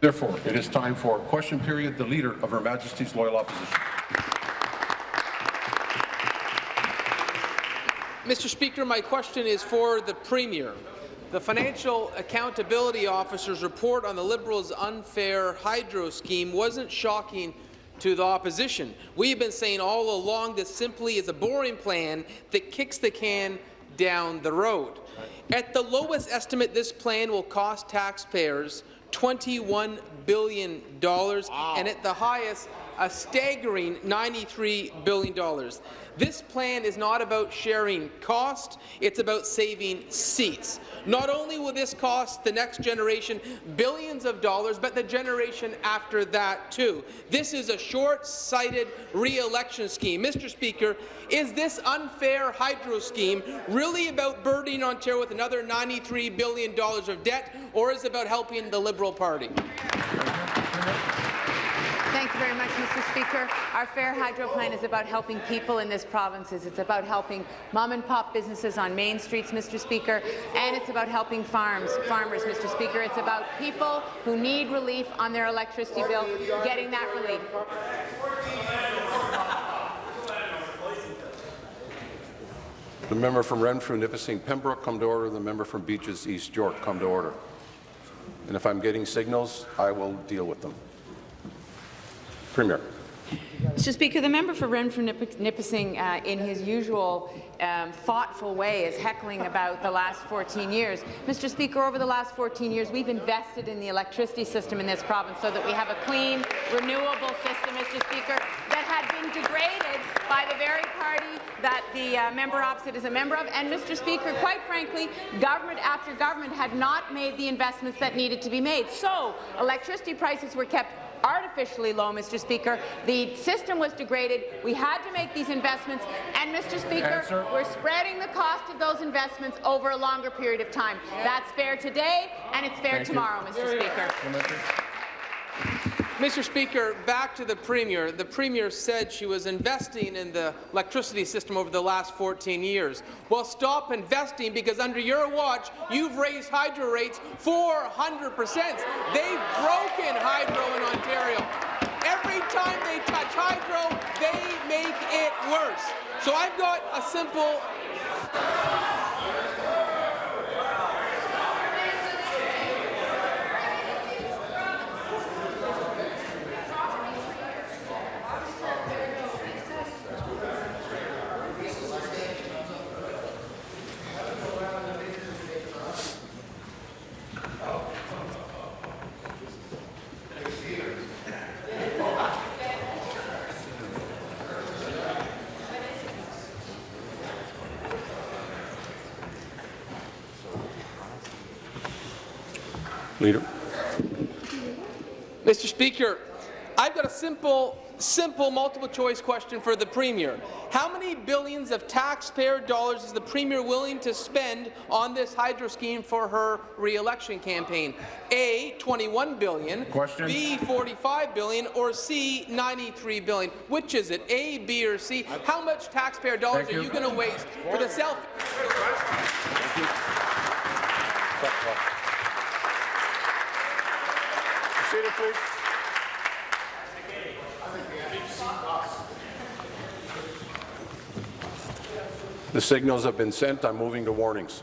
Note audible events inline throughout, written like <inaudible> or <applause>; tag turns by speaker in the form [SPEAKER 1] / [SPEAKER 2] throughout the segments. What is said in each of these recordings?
[SPEAKER 1] Therefore, it is time for question period. The Leader of Her Majesty's Loyal Opposition.
[SPEAKER 2] Mr. Speaker, my question is for the Premier. The Financial Accountability Officer's report on the Liberals' unfair hydro scheme wasn't shocking to the opposition. We've been saying all along this simply is a boring plan that kicks the can down the road. At the lowest estimate, this plan will cost taxpayers $21 billion, wow. and at the highest, a staggering $93 billion. This plan is not about sharing cost, it's about saving seats. Not only will this cost the next generation billions of dollars, but the generation after that too. This is a short-sighted re-election scheme. Mr. Speaker, is this unfair hydro scheme really about burdening Ontario with another $93 billion of debt, or is it about helping the Liberal Party?
[SPEAKER 3] You very much, Mr. Speaker. Our Fair Hydro Plan is about helping people in this province. It's about helping mom-and-pop businesses on main streets, Mr. Speaker, and it's about helping farms, farmers, Mr. Speaker. It's about people who need relief on their electricity bill, getting that relief.
[SPEAKER 1] The member from Renfrew, Nipissing, Pembroke, come to order. The member from Beaches, East York, come to order. And if I'm getting signals, I will deal with them. Premier.
[SPEAKER 3] Mr. Speaker, the member for Renfrew Nipissing, uh, in his usual um, thoughtful way, is heckling about the last 14 years. Mr. Speaker, over the last 14 years, we've invested in the electricity system in this province so that we have a clean, renewable system, Mr. Speaker, that had been degraded by the very party that the uh, member opposite is a member of. And, Mr. Speaker, quite frankly, government after government had not made the investments that needed to be made. So electricity prices were kept artificially low, Mr. Speaker. The system was degraded. We had to make these investments, and, Mr. Speaker, Answer. we're spreading the cost of those investments over a longer period of time. That's fair today, and it's fair Thank tomorrow, you. Mr.
[SPEAKER 2] Speaker. Mr. Speaker, back to the Premier. The Premier said she was investing in the electricity system over the last 14 years. Well, stop investing because under your watch, you've raised hydro rates 400 percent. They've broken hydro in Ontario. Every time they touch hydro, they make it worse. So I've got a simple
[SPEAKER 1] Leader.
[SPEAKER 2] Mr. Speaker, I've got a simple, simple multiple choice question for the Premier. How many billions of taxpayer dollars is the Premier willing to spend on this hydro scheme for her re-election campaign? A, 21 billion,
[SPEAKER 1] question.
[SPEAKER 2] B, 45 billion, or C, 93 billion? Which is it, A, B, or C? How much taxpayer dollars Thank are you, you going to waste for the self?
[SPEAKER 1] Seated, please. The signals have been sent. I'm moving to warnings.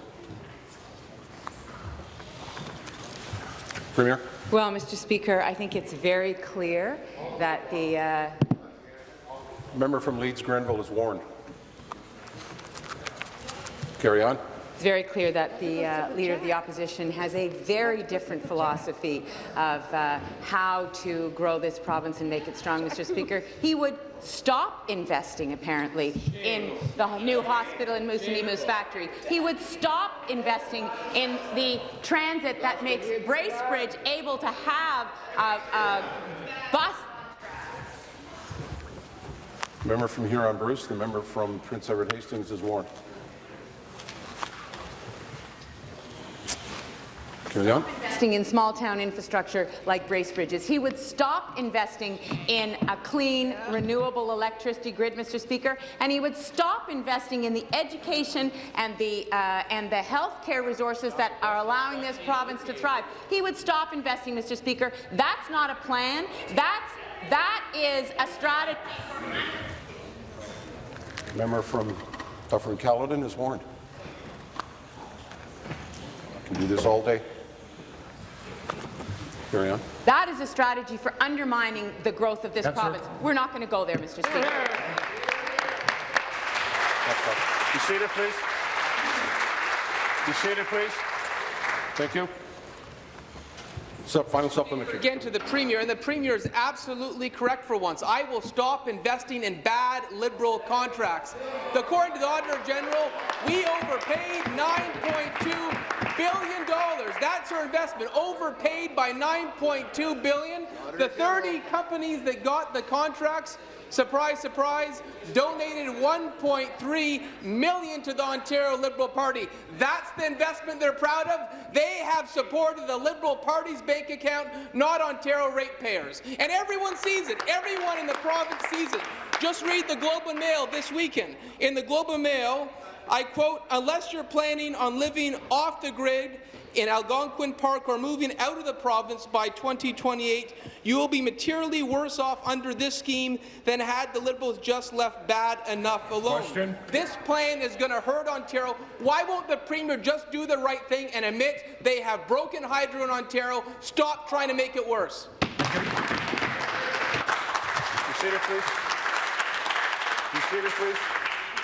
[SPEAKER 1] Premier.
[SPEAKER 3] Well, Mr. Speaker, I think it's very clear that the uh...
[SPEAKER 1] member from Leeds Grenville is warned. Carry on.
[SPEAKER 3] It's very clear that the uh, Leader of the Opposition has a very different philosophy of uh, how to grow this province and make it strong, Mr. Speaker. He would stop investing, apparently, in the new hospital in Moose factory. He would stop investing in the transit that makes Bracebridge able to have a, a bus
[SPEAKER 1] Member from Huron Bruce, the member from Prince Edward Hastings is warned. Carry on.
[SPEAKER 3] investing in small-town infrastructure like Bracebridge's. He would stop investing in a clean, renewable electricity grid, Mr. Speaker, and he would stop investing in the education and the uh, and the health care resources that are allowing this province to thrive. He would stop investing, Mr. Speaker. That's not a plan. That's that is a strategy.
[SPEAKER 1] Member from Dufferin Caledon is warned. I can do this all day. Carry on.
[SPEAKER 3] That is a strategy for undermining the growth of this
[SPEAKER 1] Answer.
[SPEAKER 3] province. We're not going to go there, Mr. Speaker.
[SPEAKER 1] Be seated, please. Be seated, please. Thank you. Sub, final supplementary.
[SPEAKER 2] Again to the Premier, and the Premier is absolutely correct for once. I will stop investing in bad Liberal contracts. According to the Auditor General, we overpaid $9.2 billion. dollars. That's our investment, overpaid by $9.2 billion. The 30 companies that got the contracts surprise, surprise, donated 1.3 million to the Ontario Liberal Party. That's the investment they're proud of. They have supported the Liberal Party's bank account, not Ontario ratepayers. And everyone sees it. Everyone in the province sees it. Just read the Globe and Mail this weekend. In the Globe and Mail, I quote, unless you're planning on living off the grid in Algonquin Park or moving out of the province by 2028, you will be materially worse off under this scheme than had the Liberals just left bad enough alone.
[SPEAKER 1] Question.
[SPEAKER 2] This plan is going to hurt Ontario. Why won't the Premier just do the right thing and admit they have broken hydro in Ontario? Stop trying to make it worse.
[SPEAKER 1] Seated, please. Seated, please.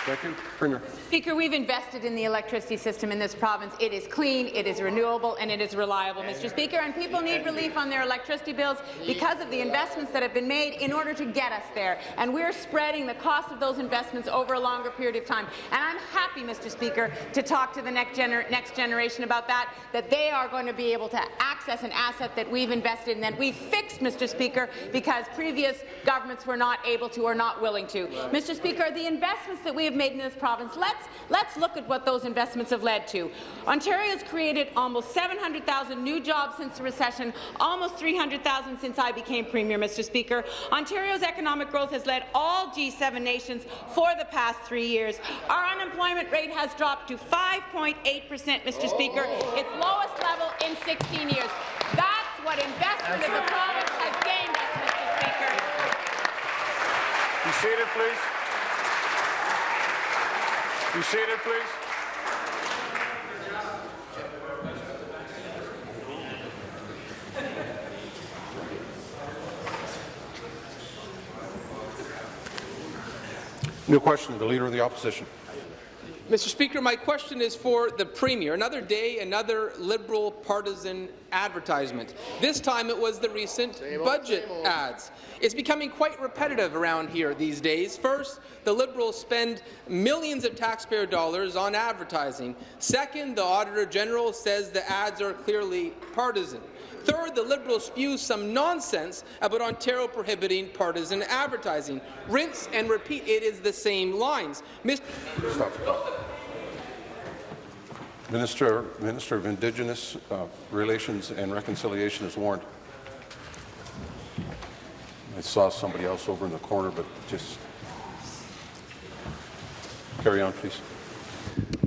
[SPEAKER 1] You. Premier.
[SPEAKER 3] Speaker, we've invested in the electricity system in this province. It is clean, it is renewable, and it is reliable, Mr. Speaker, and people need relief on their electricity bills because of the investments that have been made in order to get us there. And we're spreading the cost of those investments over a longer period of time. And I'm happy, Mr. Speaker, to talk to the next, gener next generation about that, that they are going to be able to access an asset that we've invested in, that we've fixed, Mr. Speaker, because previous governments were not able to or not willing to. Mr. Speaker, the investments that we have made in this province, let's, let's look at what those investments have led to. Ontario has created almost 700,000 new jobs since the recession, almost 300,000 since I became Premier, Mr. Speaker. Ontario's economic growth has led all G7 nations for the past three years. Our unemployment rate has dropped to 5.8 per cent, Mr. Speaker, its lowest level in 16 years. That's what investment in the province has gained us, Mr. Speaker.
[SPEAKER 1] Be seated, please. Be seated, please. New question, the Leader of the Opposition.
[SPEAKER 2] Mr. Speaker, my question is for the Premier. Another day, another Liberal partisan advertisement. This time it was the recent budget ads. It's becoming quite repetitive around here these days. First, the Liberals spend millions of taxpayer dollars on advertising. Second, the Auditor General says the ads are clearly partisan. Third, the Liberals spew some nonsense about Ontario prohibiting partisan advertising. Rinse and repeat, it is the same lines. Mr.
[SPEAKER 1] Stop. Minister, Minister of Indigenous uh, Relations and Reconciliation is warned. I saw somebody else over in the corner, but just carry on, please.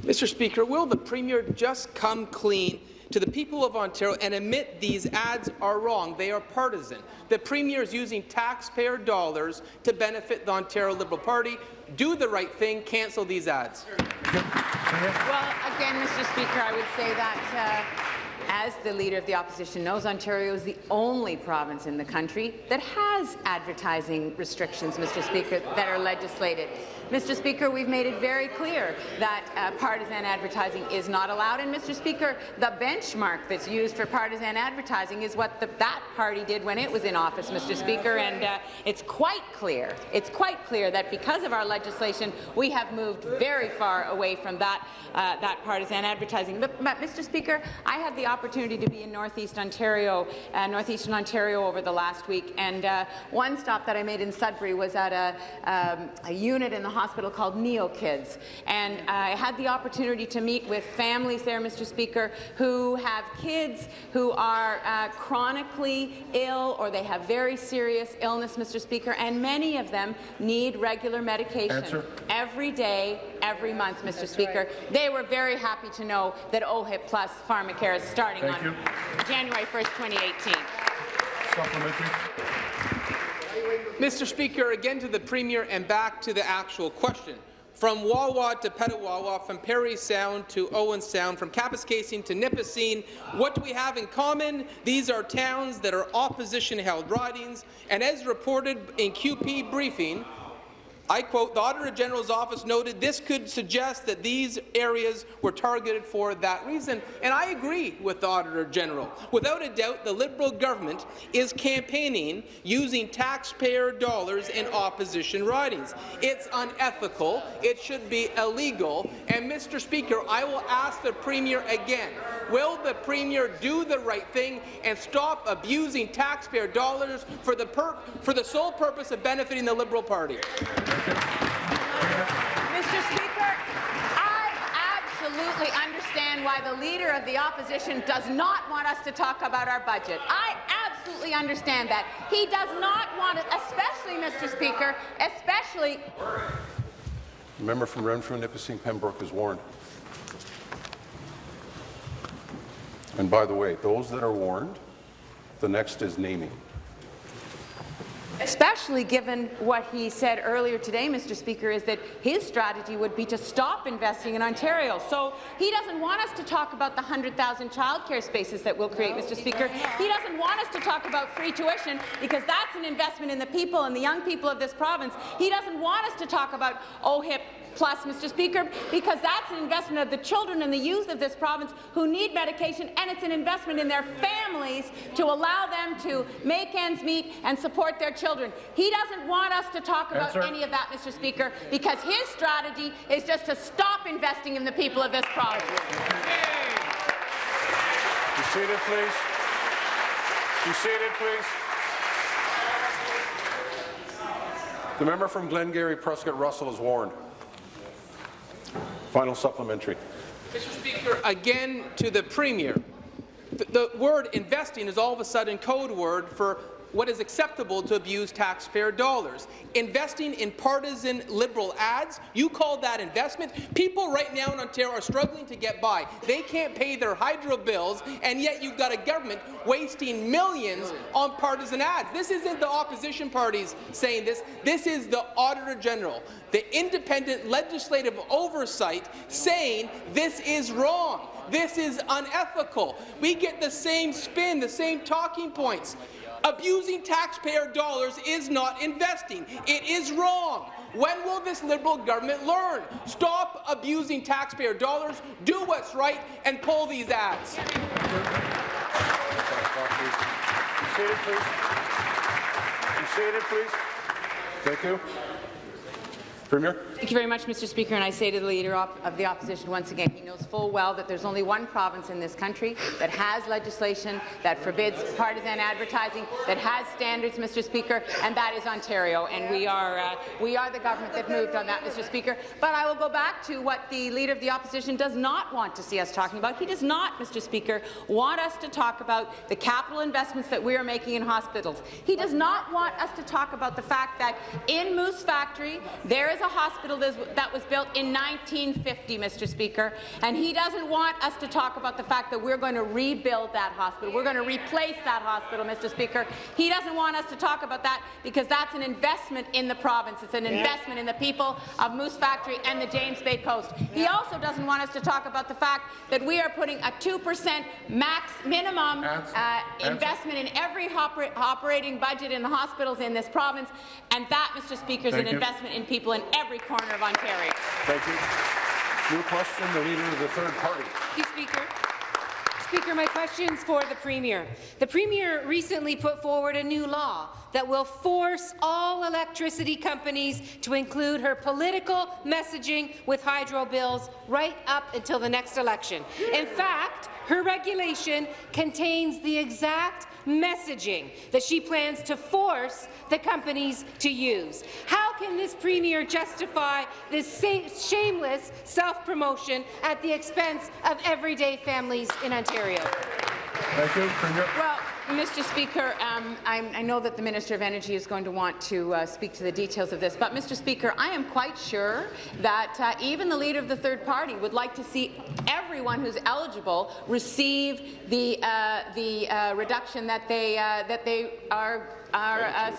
[SPEAKER 2] Mr. Speaker, will the Premier just come clean to the people of Ontario and admit these ads are wrong? They are partisan. The Premier is using taxpayer dollars to benefit the Ontario Liberal Party. Do the right thing. Cancel these ads.
[SPEAKER 3] Well, again, Mr. Speaker, I would say that, uh, as the Leader of the Opposition knows, Ontario is the only province in the country that has advertising restrictions, Mr. Speaker, that are legislated. Mr. Speaker, we've made it very clear that uh, partisan advertising is not allowed. And, Mr. Speaker, the benchmark that's used for partisan advertising is what the, that party did when it was in office, Mr. Speaker. And uh, it's quite clear, it's quite clear that because of our legislation, we have moved very far away from that, uh, that partisan advertising. But, but, Mr. Speaker, I had the opportunity to be in Northeast Ontario, uh, Northeastern Ontario over the last week, and uh, one stop that I made in Sudbury was at a, um, a unit in the hospital called Neo Kids, and I had the opportunity to meet with families there, Mr. Speaker, who have kids who are uh, chronically ill or they have very serious illness, Mr. Speaker, and many of them need regular medication
[SPEAKER 1] Answer.
[SPEAKER 3] every day, every month, Mr. Speaker. They were very happy to know that OHIP Plus Pharmacare is starting
[SPEAKER 4] Thank
[SPEAKER 3] on
[SPEAKER 4] you.
[SPEAKER 3] January 1st, 2018.
[SPEAKER 4] Supplementary.
[SPEAKER 2] Mr. Speaker, again to the Premier and back to the actual question. From Wawa to Petawawa, from Parry Sound to Owen Sound, from Kapuskasing to Nipissing, what do we have in common? These are towns that are opposition-held ridings, and as reported in QP briefing, I quote, the Auditor General's office noted this could suggest that these areas were targeted for that reason, and I agree with the Auditor General. Without a doubt, the Liberal government is campaigning using taxpayer dollars in opposition ridings. It's unethical, it should be illegal, and Mr. Speaker, I will ask the Premier again, will the Premier do the right thing and stop abusing taxpayer dollars for the, for the sole purpose of benefiting the Liberal Party?
[SPEAKER 3] Mr. Speaker, I absolutely understand why the Leader of the Opposition does not want us to talk about our budget. I absolutely understand that. He does not want it, especially, Mr. Speaker, especially
[SPEAKER 1] The member from Renfrew, Nipissing, Pembroke is warned. And by the way, those that are warned, the next is naming.
[SPEAKER 3] Especially given what he said earlier today, Mr. Speaker, is that his strategy would be to stop investing in Ontario. So he doesn't want us to talk about the 100,000 childcare spaces that we'll create, Mr. Speaker. He doesn't want us to talk about free tuition because that's an investment in the people and the young people of this province. He doesn't want us to talk about OHIP plus, Mr. Speaker, because that's an investment of the children and the youth of this province who need medication, and it's an investment in their families to allow them to make ends meet and support their children. He doesn't want us to talk about
[SPEAKER 4] Answer.
[SPEAKER 3] any of that, Mr. Speaker, because his strategy is just to stop investing in the people of this province.
[SPEAKER 1] Be seated, please. Be seated, please. The member from Glengarry Prescott Russell is warned. Final supplementary.
[SPEAKER 2] Mr. Speaker, again to the Premier. The, the word investing is all of a sudden code word for what is acceptable to abuse taxpayer dollars. Investing in partisan Liberal ads, you call that investment? People right now in Ontario are struggling to get by. They can't pay their hydro bills, and yet you've got a government wasting millions on partisan ads. This isn't the opposition parties saying this. This is the Auditor General, the independent legislative oversight saying this is wrong. This is unethical. We get the same spin, the same talking points. Abusing taxpayer dollars is not investing. It is wrong. When will this Liberal government learn? Stop abusing taxpayer dollars, do what's right, and pull these ads.
[SPEAKER 1] Please. Please. Thank you. Premier?
[SPEAKER 3] Thank you very much, Mr. Speaker. And I say to the Leader of the Opposition once again, he knows full well that there's only one province in this country that has legislation that forbids partisan advertising, that has standards, Mr. Speaker, and that is Ontario. And we are, uh, we are the government that moved on that, Mr. Speaker. But I will go back to what the Leader of the Opposition does not want to see us talking about. He does not, Mr. Speaker, want us to talk about the capital investments that we are making in hospitals. He does not want us to talk about the fact that in Moose Factory, there is a hospital that was- that was built in 1950, Mr. Speaker, and he doesn't want us to talk about the fact that we're going to rebuild that hospital. We're going to replace that hospital, Mr. Speaker. He doesn't want us to talk about that because that's an investment in the province. It's an investment in the people of Moose Factory and the James Bay Coast. He also doesn't want us to talk about the fact that we are putting a 2% max minimum
[SPEAKER 4] Answer.
[SPEAKER 3] uh,
[SPEAKER 4] Answer.
[SPEAKER 3] investment in every oper- operating budget in the hospitals in this province, and that, Mr. Speaker, is an
[SPEAKER 4] you.
[SPEAKER 3] investment in people in every corner of Ontario.
[SPEAKER 1] Thank you. New question, the Leader of the Third Party.
[SPEAKER 5] Thank you, Speaker. Speaker, my question is for the Premier. The Premier recently put forward a new law that will force all electricity companies to include her political messaging with hydro bills right up until the next election. In fact, her regulation contains the exact messaging that she plans to force the companies to use. How can this Premier justify this shameless self-promotion at the expense of everyday families in Ontario?
[SPEAKER 4] Thank you. Premier.
[SPEAKER 3] Well, Mr. Speaker, um, I know that the Minister of Energy is going to want to uh, speak to the details of this, but Mr. Speaker, I am quite sure that uh, even the leader of the third party would like to see everyone who's eligible receive the uh, the uh, reduction that they uh, that they are are uh,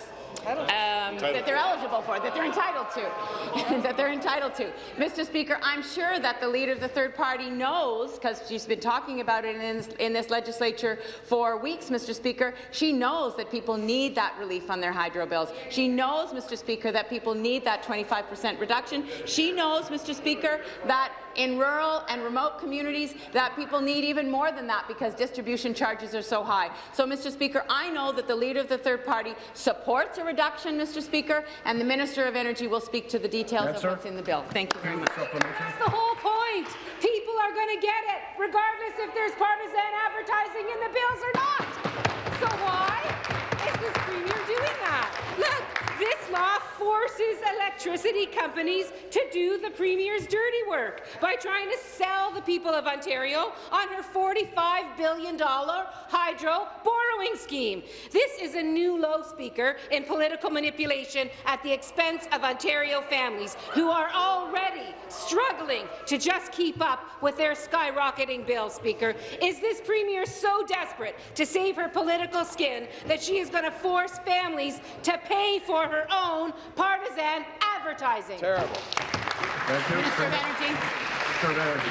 [SPEAKER 3] um, that they're eligible for, that they're entitled to, <laughs> that they're entitled to. Mr. Speaker, I'm sure that the leader of the third party knows, because she's been talking about it in this, in this legislature for weeks, Mr. Speaker, she knows that people need that relief on their hydro bills. She knows, Mr. Speaker, that people need that 25 percent reduction. She knows, Mr. Speaker, that in rural and remote communities that people need even more than that because distribution charges are so high. So, Mr. Speaker, I know that the Leader of the Third Party supports a reduction, Mr. Speaker, and the Minister of Energy will speak to the details
[SPEAKER 4] Answer.
[SPEAKER 3] of what's in the bill. Thank you very much.
[SPEAKER 5] That's the whole point. People are going to get it, regardless if there's partisan advertising in the bills or not. So why is this Premier doing that? Look, this law forces electricity companies to do the Premier's dirty work by trying to sell the people of Ontario on her $45 billion hydro borrowing scheme. This is a new low, Speaker, in political manipulation at the expense of Ontario families who are already struggling to just keep up with their skyrocketing bills, Speaker. Is this Premier so desperate to save her political skin that she is going to force families to pay for her own partisan advertising?
[SPEAKER 1] Terrible.
[SPEAKER 4] Thank you.
[SPEAKER 3] Minister of Energy.
[SPEAKER 4] Minister of Energy.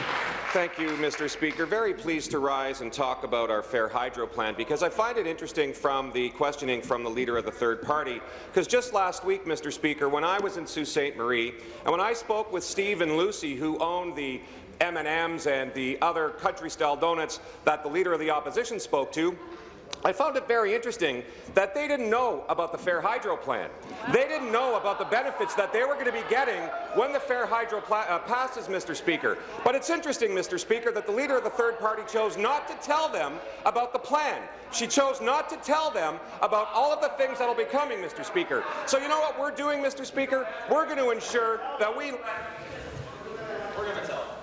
[SPEAKER 6] Thank you, Mr. Speaker. Very pleased to rise and talk about our Fair Hydro plan because I find it interesting from the questioning from the Leader of the Third Party. Because just last week, Mr. Speaker, when I was in Sault Ste. Marie and when I spoke with Steve and Lucy, who own the M&Ms and the other country-style donuts that the Leader of the Opposition spoke to, I found it very interesting that they didn't know about the Fair Hydro plan. They didn't know about the benefits that they were going to be getting when the Fair Hydro uh, passes, Mr. Speaker. But it's interesting, Mr. Speaker, that the leader of the third party chose not to tell them about the plan. She chose not to tell them about all of the things that will be coming, Mr. Speaker. So you know what we're doing, Mr. Speaker? We're going to ensure that we... We're going to tell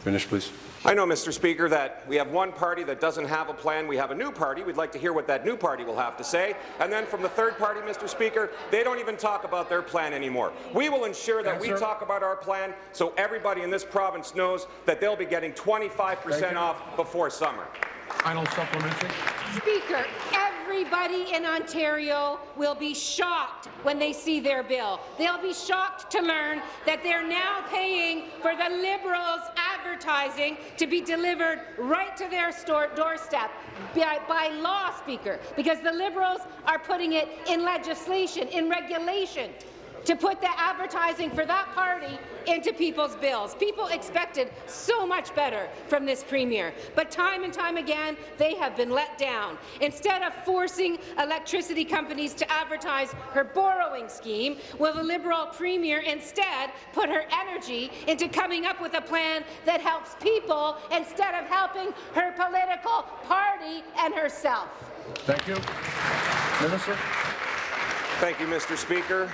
[SPEAKER 1] Finish, please.
[SPEAKER 6] I know, Mr. Speaker, that we have one party that doesn't have a plan. We have a new party. We'd like to hear what that new party will have to say. And then from the third party, Mr. Speaker, they don't even talk about their plan anymore. We will ensure that we talk about our plan so everybody in this province knows that they'll be getting 25 percent off before summer.
[SPEAKER 4] Final supplementary.
[SPEAKER 5] Speaker, everybody in Ontario will be shocked when they see their bill. They'll be shocked to learn that they're now paying for the Liberals' advertising to be delivered right to their doorstep by, by law, Speaker, because the Liberals are putting it in legislation, in regulation to put the advertising for that party into people's bills. People expected so much better from this Premier, but time and time again, they have been let down. Instead of forcing electricity companies to advertise her borrowing scheme, will the Liberal Premier instead put her energy into coming up with a plan that helps people instead of helping her political party and herself?
[SPEAKER 4] Thank you. Minister.
[SPEAKER 6] Thank you, Mr. Speaker.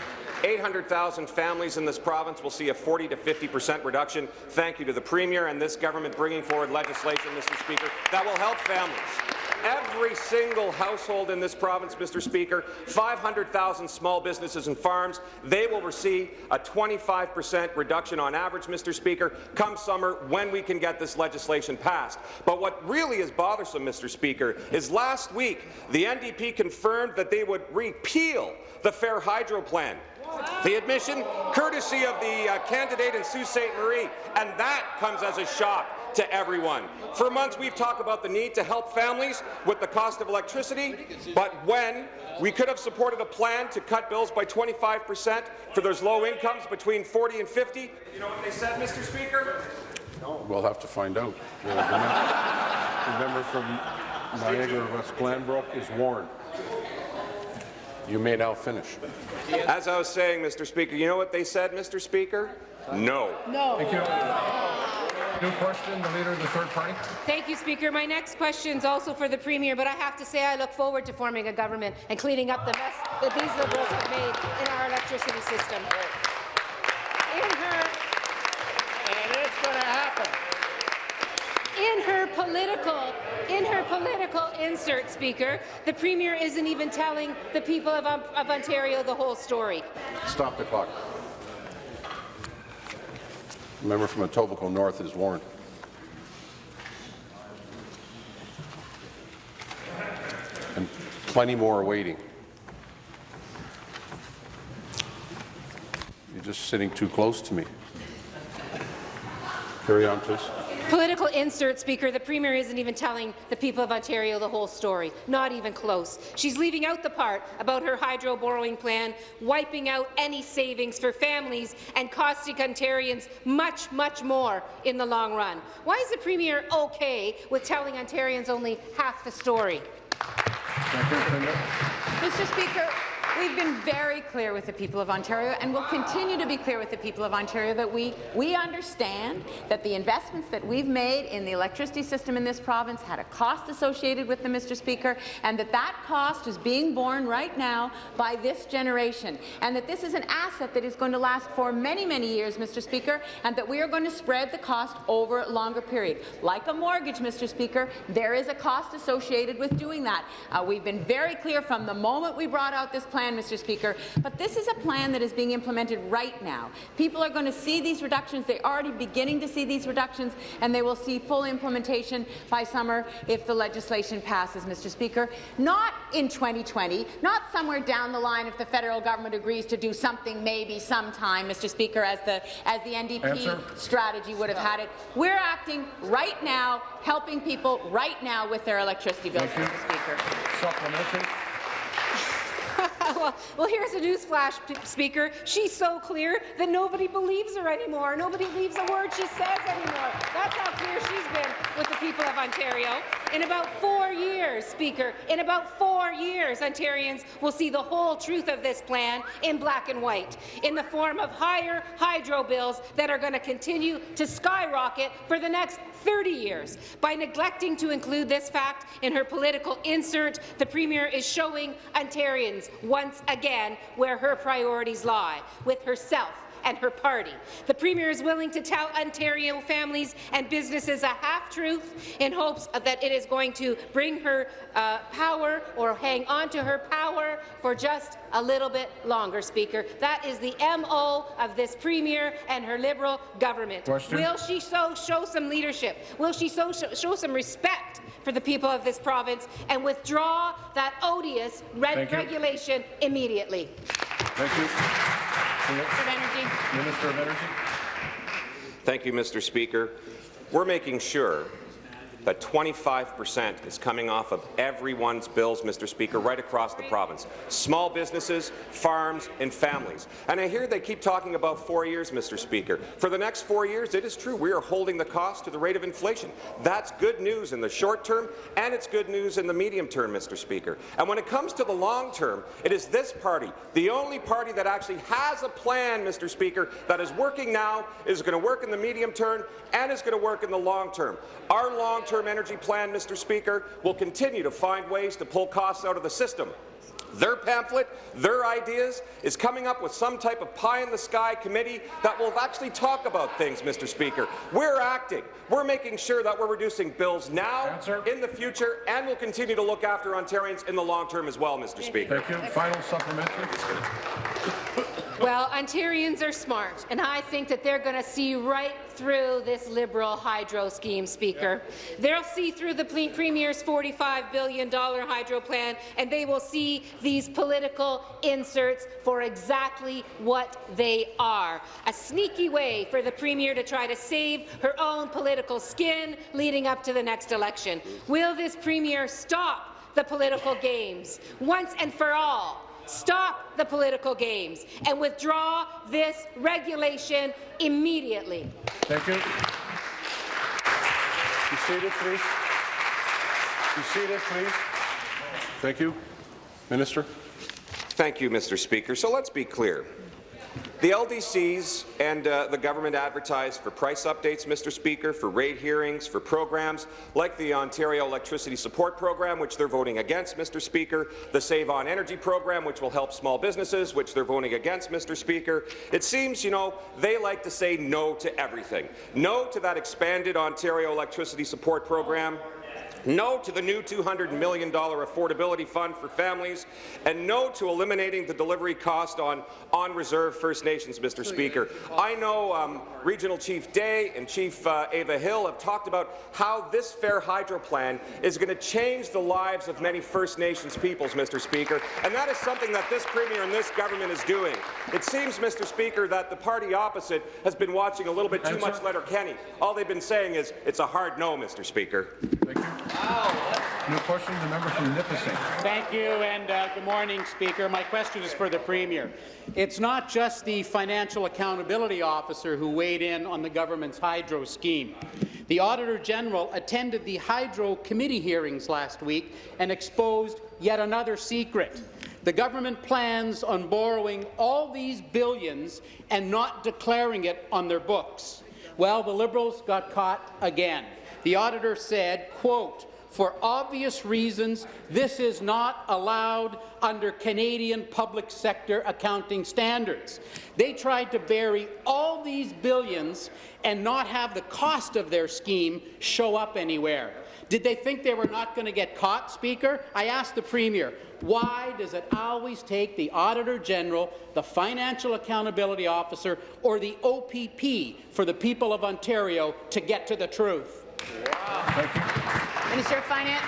[SPEAKER 6] 800,000 families in this province will see a 40 to 50 percent reduction. Thank you to the Premier and this government bringing forward legislation, Mr. Speaker, that will help families. Every single household in this province, Mr. Speaker, 500,000 small businesses and farms, they will receive a 25 percent reduction on average, Mr. Speaker, come summer when we can get this legislation passed. But what really is bothersome, Mr. Speaker, is last week the NDP confirmed that they would repeal the Fair Hydro Plan. The admission, courtesy of the uh, candidate in Sault Ste. Marie, and that comes as a shock to everyone. For months, we've talked about the need to help families with the cost of electricity, but when we could have supported a plan to cut bills by 25 percent for those low incomes between 40 and 50, you know what they said, Mr. Speaker? No.
[SPEAKER 1] We'll have to find out. <laughs> The member from Niagara West Glanbrook is warned. You may now finish.
[SPEAKER 6] As I was saying, Mr. Speaker, you know what they said, Mr. Speaker? No. No.
[SPEAKER 4] Thank you. New question, the Leader of the Third Party.
[SPEAKER 5] Thank you, Speaker. My next question is also for the Premier, but I have to say I look forward to forming a government and cleaning up the mess that these Liberals have made in our electricity system. In her,
[SPEAKER 7] And it's going to happen.
[SPEAKER 5] in her political, in her political insert, Speaker, the Premier isn't even telling the people of, of Ontario the whole story.
[SPEAKER 1] Stop the clock. The member from Etobicoke North is warned. And plenty more are waiting. You're just sitting too close to me. Carry on, please.
[SPEAKER 5] Political insert, Speaker. The Premier isn't even telling the people of Ontario the whole story. Not even close. She's leaving out the part about her hydro borrowing plan, wiping out any savings for families and costing Ontarians much, much more in the long run. Why is the Premier okay with telling Ontarians only half the story?
[SPEAKER 4] Thank you. Premier.
[SPEAKER 3] Mr. Speaker, we've been very clear with the people of Ontario and will continue to be clear with the people of Ontario that we, we understand that the investments that we've made in the electricity system in this province had a cost associated with them, Mr. Speaker, and that that cost is being borne right now by this generation, and that this is an asset that is going to last for many, many years, Mr. Speaker, and that we are going to spread the cost over a longer period. Like a mortgage, Mr. Speaker, there is a cost associated with doing that. Uh, we've been very clear from the moment we brought out this plan, Mr. Speaker, but this is a plan that is being implemented right now. People are going to see these reductions. They're already beginning to see these reductions, and they will see full implementation by summer if the legislation passes, Mr. Speaker. Not in 2020, not somewhere down the line if the federal government agrees to do something maybe sometime, Mr. Speaker, as the, as the NDP
[SPEAKER 4] Answer.
[SPEAKER 3] strategy would have had it. We're acting right now, helping people right now with their electricity bills,
[SPEAKER 4] Thank you.
[SPEAKER 3] Mr. Speaker.
[SPEAKER 4] Supplementary.
[SPEAKER 5] Well, well, here's a newsflash, Speaker. She's so clear that nobody believes her anymore. Nobody believes a word she says anymore. That's how clear she's been with the people of Ontario. In about four years, Speaker, in about four years, Ontarians will see the whole truth of this plan in black and white, in the form of higher hydro bills that are going to continue to skyrocket for the next 30 years. By neglecting to include this fact in her political insert, the Premier is showing Ontarians once again where her priorities lie, with herself and her party. The Premier is willing to tell Ontario families and businesses a half-truth in hopes that it is going to bring her uh, power or hang on to her power for just a little bit longer, Speaker. That is the MO of this Premier and her Liberal government.
[SPEAKER 4] Question.
[SPEAKER 5] Will she so show some leadership? Will she so show, show some respect for the people of this province and withdraw that odious red regulation immediately?
[SPEAKER 4] Thank you.
[SPEAKER 3] Minister of Energy.
[SPEAKER 4] Minister of Energy.
[SPEAKER 6] Thank you, Mr. Speaker. We're making sure that 25 percent is coming off of everyone's bills, Mr. Speaker, right across the province. Small businesses, farms, and families. And I hear they keep talking about four years, Mr. Speaker. For the next four years, it is true, we are holding the cost to the rate of inflation. That's good news in the short term, and it's good news in the medium term, Mr. Speaker. And when it comes to the long term, it is this party, the only party that actually has a plan, Mr. Speaker, that is working now, is going to work in the medium term, and is going to work in the long term. Our long-term energy plan, Mr. Speaker, will continue to find ways to pull costs out of the system. Their pamphlet, their ideas, is coming up with some type of pie-in-the-sky committee that will actually talk about things, Mr. Speaker. We're acting. We're making sure that we're reducing bills now,
[SPEAKER 4] Answer.
[SPEAKER 6] in the future, and we'll continue to look after Ontarians in the long term as well, Mr. Speaker.
[SPEAKER 4] Thank you. Final supplementary.
[SPEAKER 5] Well, Ontarians are smart, and I think that they're going to see right through this Liberal hydro scheme, Speaker. They'll see through the Premier's $45 billion hydro plan, and they will see these political inserts for exactly what they are. A sneaky way for the Premier to try to save her own political skin leading up to the next election. Will this Premier stop the political games once and for all? Stop the political games and withdraw this regulation immediately.
[SPEAKER 4] Thank you.
[SPEAKER 1] Be seated, please. Be seated, please. Thank you. Minister.
[SPEAKER 6] Thank you, Mr. Speaker. So let's be clear. The LDCs and uh, the government advertise for price updates, Mr. Speaker, for rate hearings, for programs like the Ontario Electricity Support Program, which they're voting against, Mr. Speaker, the Save On Energy Program, which will help small businesses, which they're voting against, Mr. Speaker. It seems, you know, they like to say no to everything. No to that expanded Ontario Electricity Support Program, no to the new $200 million affordability fund for families, and no to eliminating the delivery cost on on-reserve First Nations, Mr. Speaker. I know um, Regional Chief Day and Chief uh, Ava Hill have talked about how this Fair Hydro plan is going to change the lives of many First Nations peoples, Mr. Speaker, and that is something that this Premier and this government is doing. It seems, Mr. Speaker, that the party opposite has been watching a little bit too
[SPEAKER 4] Answer.
[SPEAKER 6] much Letterkenny. All they've been saying is, it's a hard no, Mr. Speaker.
[SPEAKER 4] Thank you. New question, the member from Nipissing.
[SPEAKER 7] Thank you, and uh, good morning, Speaker. My question is for the Premier. It's not just the Financial Accountability Officer who weighed in on the government's hydro scheme. The Auditor General attended the Hydro Committee hearings last week and exposed yet another secret. The government plans on borrowing all these billions and not declaring it on their books. Well, the Liberals got caught again. The auditor said, quote, for obvious reasons, this is not allowed under Canadian public sector accounting standards. They tried to bury all these billions and not have the cost of their scheme show up anywhere. Did they think they were not going to get caught, Speaker? I asked the Premier, why does it always take the Auditor General, the Financial Accountability Officer, or the OPP for the people of Ontario to get to the truth?
[SPEAKER 4] Thank you.
[SPEAKER 3] Minister of Finance.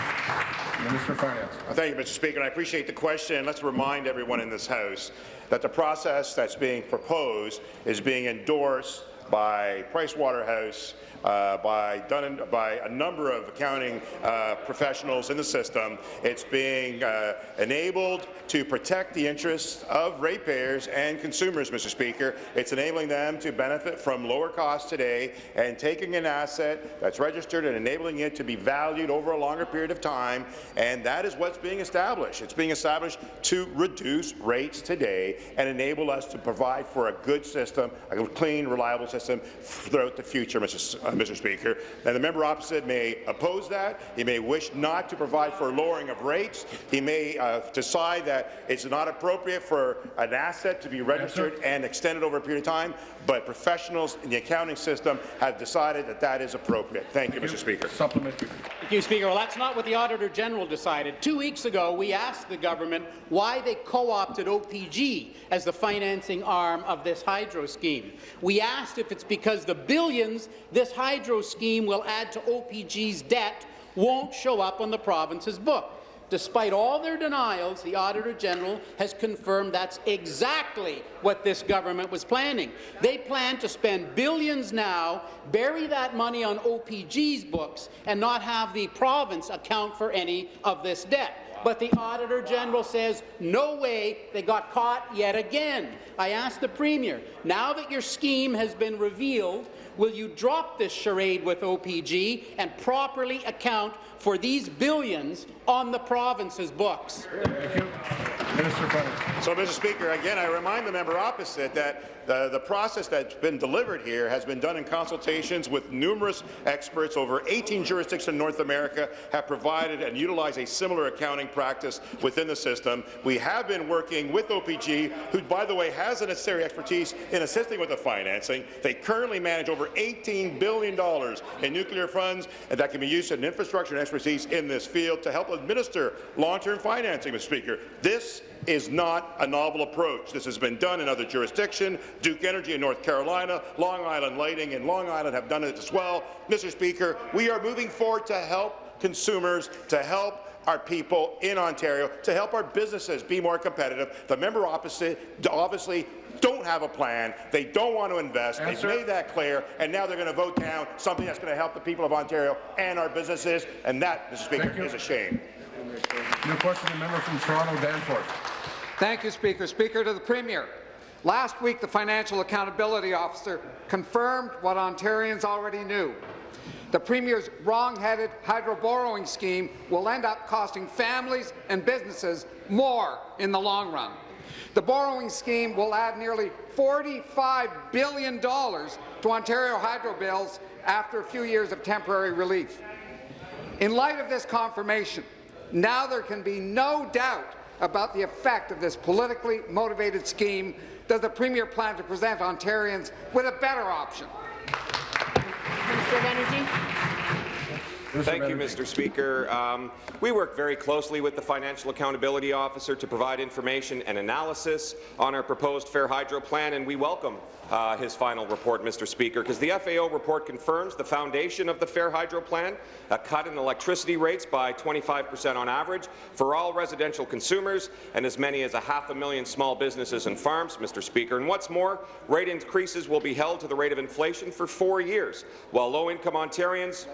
[SPEAKER 4] Minister of Finance.
[SPEAKER 8] Thank you, Mr. Speaker, I appreciate the question. Let's remind everyone in this House that the process that's being proposed is being endorsed by Pricewaterhouse, uh, by, done by a number of accounting uh, professionals in the system. It's being uh, enabled to protect the interests of ratepayers and consumers, Mr. Speaker. It's enabling them to benefit from lower costs today and taking an asset that's registered and enabling it to be valued over a longer period of time, and that is what's being established. It's being established to reduce rates today and enable us to provide for a good system, a clean, reliable system throughout the future, Mr. Uh, Mr. Speaker. And the member opposite may oppose that. He may wish not to provide for lowering of rates. He may uh, decide that it's not appropriate for an asset to be registered and extended over a period of time, but professionals in the accounting system have decided that that is appropriate. Thank you, Mr. Speaker.
[SPEAKER 4] Supplementary.
[SPEAKER 7] Thank you, Speaker. Well, that's not what the Auditor General decided. Two weeks ago, we asked the government why they co-opted OPG as the financing arm of this hydro scheme. We asked if it's because the billions this hydro scheme will add to OPG's debt won't show up on the province's book. Despite all their denials, the Auditor General has confirmed that's exactly what this government was planning. They plan to spend billions now, bury that money on OPG's books, and not have the province account for any of this debt. But the Auditor General says, no way, they got caught yet again. I asked the Premier, now that your scheme has been revealed, will you drop this charade with OPG and properly account for these billions on the province's books?
[SPEAKER 4] Thank you. Minister Finance.
[SPEAKER 8] So, Mr. Speaker, again, I remind the member opposite that the, the process that's been delivered here has been done in consultations with numerous experts. Over 18 jurisdictions in North America have provided and utilized a similar accounting practice within the system. We have been working with OPG, who, by the way, has the necessary expertise in assisting with the financing. They currently manage over $18 billion in nuclear funds that can be used in infrastructure and expertise in this field to help administer long-term financing, Mr. Speaker. This is not a novel approach. This has been done in other jurisdictions. Duke Energy in North Carolina, Long Island Lighting in Long Island have done it as well. Mr. Speaker, we are moving forward to help consumers, to help our people in Ontario, to help our businesses be more competitive. The member opposite obviously don't have a plan. They don't want to invest.
[SPEAKER 4] Answer.
[SPEAKER 8] They've made that clear, and now they're going to vote down something that's going to help the people of Ontario and our businesses, and that, Mr. Speaker, is a shame.
[SPEAKER 4] New question, the member from Toronto, Danforth.
[SPEAKER 9] Thank you, Speaker. Speaker to the Premier. Last week, the Financial Accountability Officer confirmed what Ontarians already knew. The Premier's wrong-headed hydro borrowing scheme will end up costing families and businesses more in the long run. The borrowing scheme will add nearly $45 billion to Ontario hydro bills after a few years of temporary relief. In light of this confirmation, now there can be no doubt about the effect of this politically motivated scheme. Does the Premier plan to present Ontarians with a better option?
[SPEAKER 3] Minister of Energy.
[SPEAKER 6] Thank you, Mr. Speaker. Um, we work very closely with the Financial Accountability Officer to provide information and analysis on our proposed Fair Hydro plan, and we welcome uh, his final report, Mr. Speaker, because the FAO report confirms the foundation of the Fair Hydro plan, a cut in electricity rates by 25 per cent on average for all residential consumers and as many as a half a million small businesses and farms, Mr. Speaker. And what's more, rate increases will be held to the rate of inflation for four years, while low-income Ontarians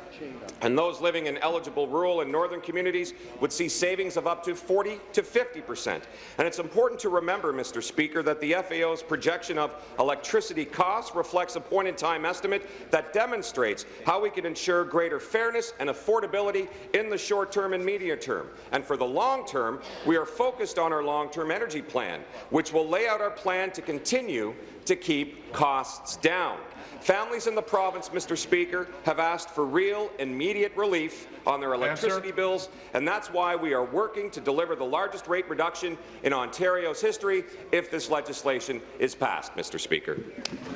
[SPEAKER 6] and those living in eligible rural and northern communities would see savings of up to 40 to 50 per cent. And it's important to remember, Mr. Speaker, that the FAO's projection of electricity costs reflects a point-in-time estimate that demonstrates how we can ensure greater fairness and affordability in the short term and medium term. And for the long term, we are focused on our long-term energy plan, which will lay out our plan to continue to keep costs down. Families in the province, Mr. Speaker, have asked for real, immediate relief on their electricity
[SPEAKER 4] Answer.
[SPEAKER 6] bills, and that's why we are working to deliver the largest rate reduction in Ontario's history if this legislation is passed, Mr. Speaker.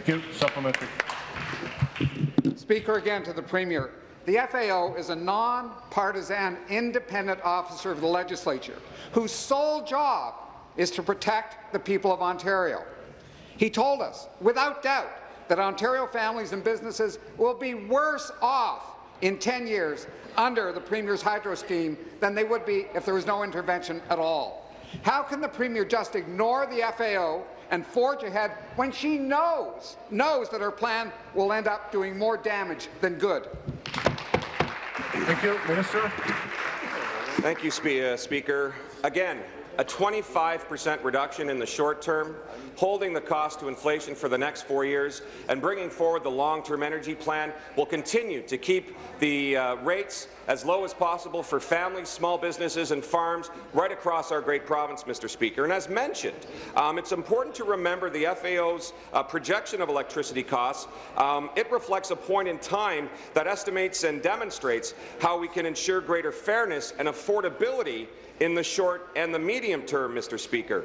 [SPEAKER 4] Thank you. Supplementary.
[SPEAKER 9] Speaker again to the Premier. The FAO is a non-partisan, independent officer of the legislature whose sole job is to protect the people of Ontario. He told us, without doubt, that Ontario families and businesses will be worse off in 10 years under the Premier's hydro scheme than they would be if there was no intervention at all. How can the Premier just ignore the FAO and forge ahead when she knows, knows that her plan will end up doing more damage than good?
[SPEAKER 4] Thank you. Minister.
[SPEAKER 6] Thank you, Spe uh, Speaker. Again, a 25 per cent reduction in the short term, holding the cost to inflation for the next four years, and bringing forward the long-term energy plan will continue to keep the uh, rates as low as possible for families, small businesses and farms right across our great province, Mr. Speaker. And as mentioned, um, it's important to remember the FAO's uh, projection of electricity costs. Um, it reflects a point in time that estimates and demonstrates how we can ensure greater fairness and affordability in the short and the medium term, Mr. Speaker.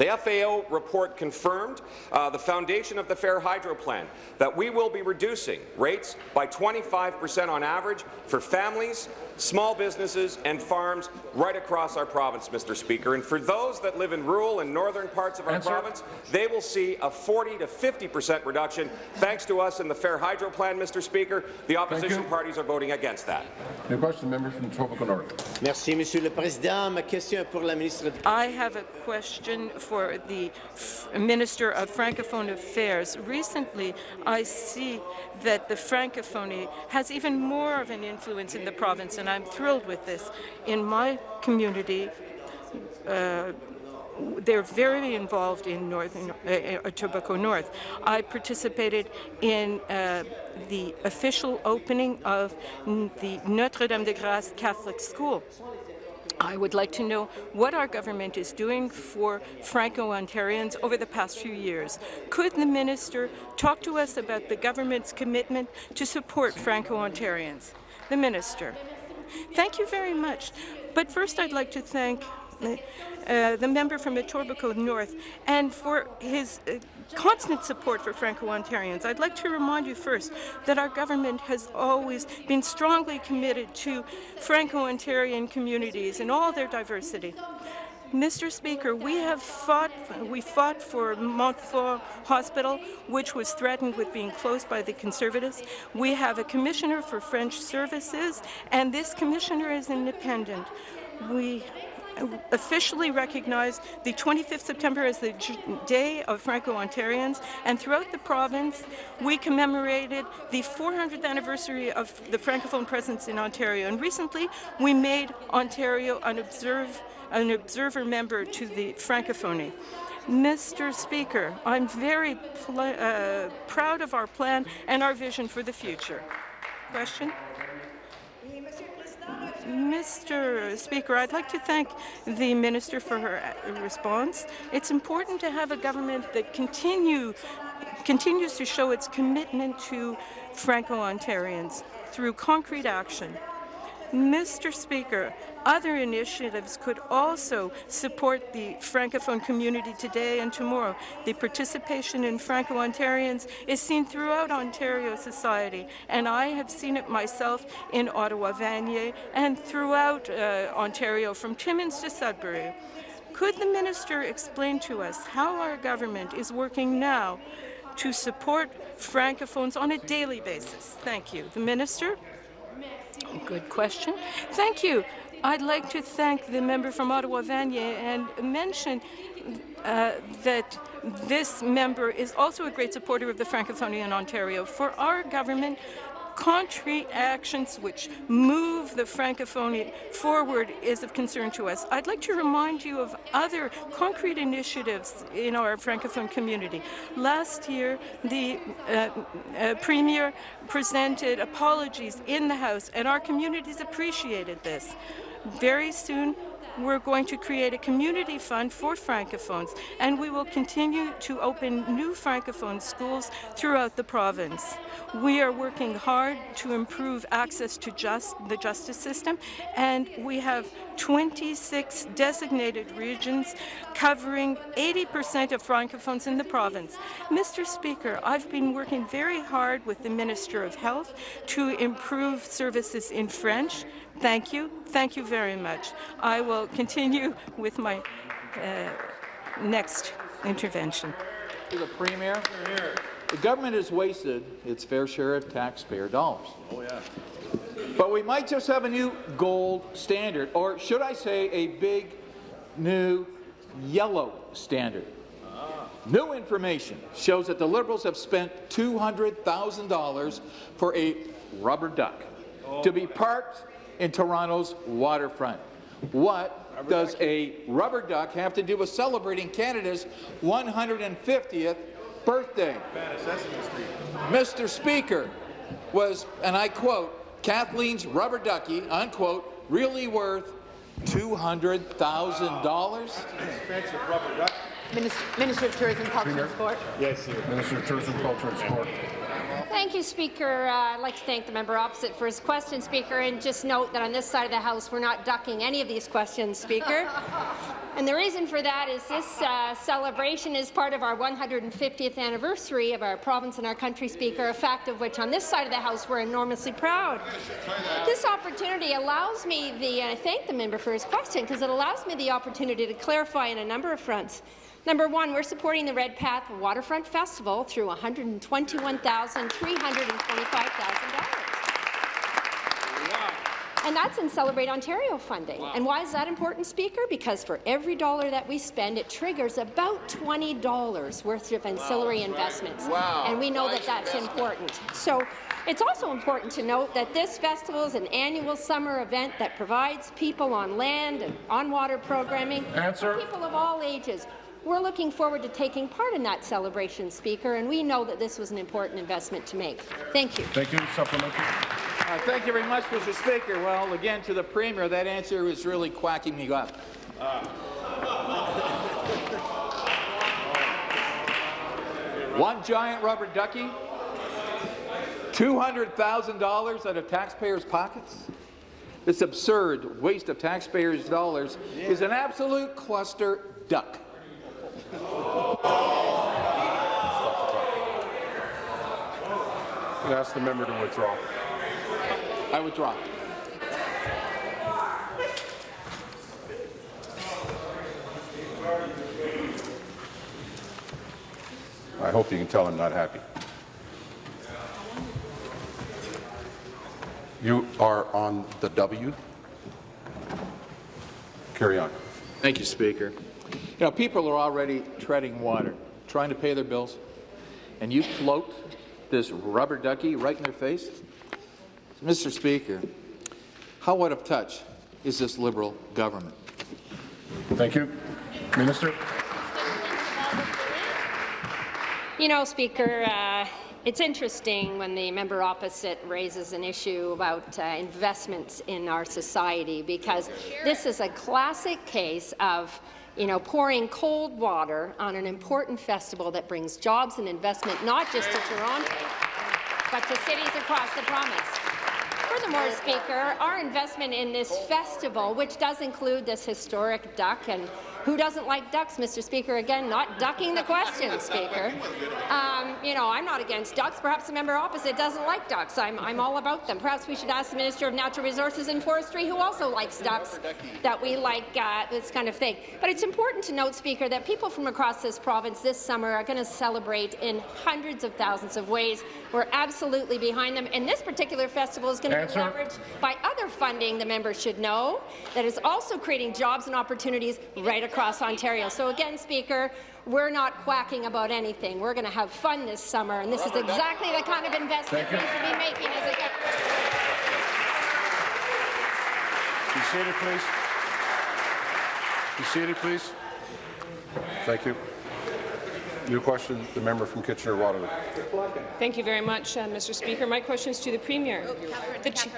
[SPEAKER 6] The FAO report confirmed uh, the foundation of the Fair Hydro Plan, that we will be reducing rates by 25 per cent on average for families, small businesses and farms right across our province, Mr. Speaker. And for those that live in rural and northern parts of our
[SPEAKER 4] Answer.
[SPEAKER 6] province, they will see a 40 to 50 per cent reduction. Thanks to us and the Fair Hydro Plan, Mr. Speaker, the opposition parties are voting against that.
[SPEAKER 1] New question, member from Etobicoke North.
[SPEAKER 10] Merci, Monsieur le Président. Ma question est pour la ministre.
[SPEAKER 11] I have a question for the F- Minister of Francophone Affairs. Recently, I see that the Francophonie has even more of an influence in the province, and I'm thrilled with this. In my community, uh, they're very involved in Northern uh, uh, North. I participated in uh, the official opening of the Notre Dame de Grâce Catholic School. I would like to know what our government is doing for Franco-Ontarians over the past few years. Could the minister talk to us about the government's commitment to support Franco-Ontarians? The minister. Thank you very much. But first I'd like to thank uh, the member from Etobicoke North and for his uh, constant support for Franco-Ontarians. I'd like to remind you first that our government has always been strongly committed to Franco-Ontarian communities and all their diversity. Mr. Speaker, we have fought, we fought for Montfort Hospital, which was threatened with being closed by the Conservatives. We have a commissioner for French services, and this commissioner is independent. We officially recognized the 25th September as the Day of Franco-Ontarians, and throughout the province, we commemorated the 400th anniversary of the Francophone presence in Ontario. And recently, we made Ontario an, observe, an observer member to the Francophonie. Mr. Speaker, I'm very uh, proud of our plan and our vision for the future. Question? Mr. Speaker, I'd like to thank the minister for her uh, response. It's important to have a government that continue continues to show its commitment to Franco-Ontarians through concrete action. Mr. Speaker, other initiatives could also support the Francophone community today and tomorrow. The participation in Franco-Ontarians is seen throughout Ontario society, and I have seen it myself in Ottawa-Vanier and throughout uh, Ontario, from Timmins to Sudbury. Could the minister explain to us how our government is working now to support Francophones on a daily basis? Thank you. The minister? Good question. Thank you. I'd like to thank the member from Ottawa-Vanier and mention uh, that this member is also a great supporter of the Francophonie in Ontario. For our government, concrete actions which move the Francophonie forward is of concern to us. I'd like to remind you of other concrete initiatives in our Francophone community. Last year, the uh, uh, Premier presented apologies in the House, and our communities appreciated this. Very soon, we're going to create a community fund for Francophones, and we will continue to open new Francophone schools throughout the province. We are working hard to improve access to just the justice system, and we have 26 designated regions covering 80% of Francophones in the province. Mr. Speaker, I've been working very hard with the Minister of Health to improve services in French, Thank you. Thank you very much. I will continue with my uh, next intervention.
[SPEAKER 12] To the Premier. The government has wasted its fair share of taxpayer dollars. Oh, yeah. But we might just have a new gold standard, or should I say a big new yellow standard. Ah. New information shows that the Liberals have spent $200,000 for a rubber duck oh. to be parked in Toronto's waterfront. What does a rubber duck have to do with celebrating Canada's 150th birthday? Mr. Speaker, was, and I quote, Kathleen's rubber ducky, unquote, really worth $200,000?
[SPEAKER 3] Minister, Minister of Tourism, Culture and Sport.
[SPEAKER 1] Yes, sir. Minister of Tourism, Culture and Sport.
[SPEAKER 4] Thank you, Speaker. Uh, I'd like to thank the member opposite for his question, Speaker, and just note that on this side of the House, we're not ducking any of these questions, Speaker. <laughs> and the reason for that is this uh, celebration is part of our 150th anniversary of our province and our country, Speaker, a fact of which on this side of the House we're enormously proud. This opportunity allows me the, and I thank the member for his question, because it allows me the opportunity to clarify on a number of fronts. Number one, we're supporting the Redpath Waterfront Festival through $121,325,000. And that's in Celebrate Ontario funding. Wow. And why is that important, Speaker? Because for every dollar that we spend, it triggers about $20 worth of ancillary wow. investments. Wow. And we know nice that that's important. So it's also important to note that this festival is an annual summer event that provides people on land and on water programming
[SPEAKER 1] Answer.
[SPEAKER 4] people of all ages. We're looking forward to taking part in that celebration, Speaker, and we know that this was an important investment to make. Thank you.
[SPEAKER 1] Thank you. Supplementary.
[SPEAKER 12] Uh, thank you very much, Mr. Speaker. Well, again, to the Premier, that answer was really quacking me up. Uh. One giant rubber ducky, $200,000 out of taxpayers' pockets? This absurd waste of taxpayers' dollars yeah. is an absolute cluster duck.
[SPEAKER 1] Ask the member to withdraw.
[SPEAKER 12] I withdraw.
[SPEAKER 13] I hope you can tell I'm not happy. You are on the W. Carry on.
[SPEAKER 12] Thank you, Speaker. You know, people are already treading water, trying to pay their bills, and you float this rubber ducky right in their face? Mr. Speaker, how out of touch is this Liberal government?
[SPEAKER 1] Thank you. Minister.
[SPEAKER 4] You know, Speaker, uh, It's interesting when the member opposite raises an issue about uh, investments in our society because this is a classic case of you know, pouring cold water on an important festival that brings jobs and investment not just to Toronto, but to cities across the province. Furthermore, Speaker, our investment in this festival, which does include this historic duck and who doesn't like ducks, Mr. Speaker? Again, not ducking the question, Speaker. Um, you know, I'm not against ducks. Perhaps the member opposite doesn't like ducks. I'm, I'm all about them. Perhaps we should ask the Minister of Natural Resources and Forestry, who also likes ducks, that we like uh, this kind of thing. But it's important to note, Speaker, that people from across this province this summer are going to celebrate in hundreds of thousands of ways. We're absolutely behind them. And this particular festival is going to be leveraged by other funding the members should know that is also creating jobs and opportunities right across Ontario. So again, Speaker, we're not quacking about anything. We're going to have fun this summer, and this is exactly the kind of investment we should be making as a government.
[SPEAKER 1] Be seated, please. Be seated, please. Thank you. New question, the member from Kitchener-Waterloo.
[SPEAKER 14] Thank you very much, uh, Mr. Speaker. My question is to the Premier. The ch-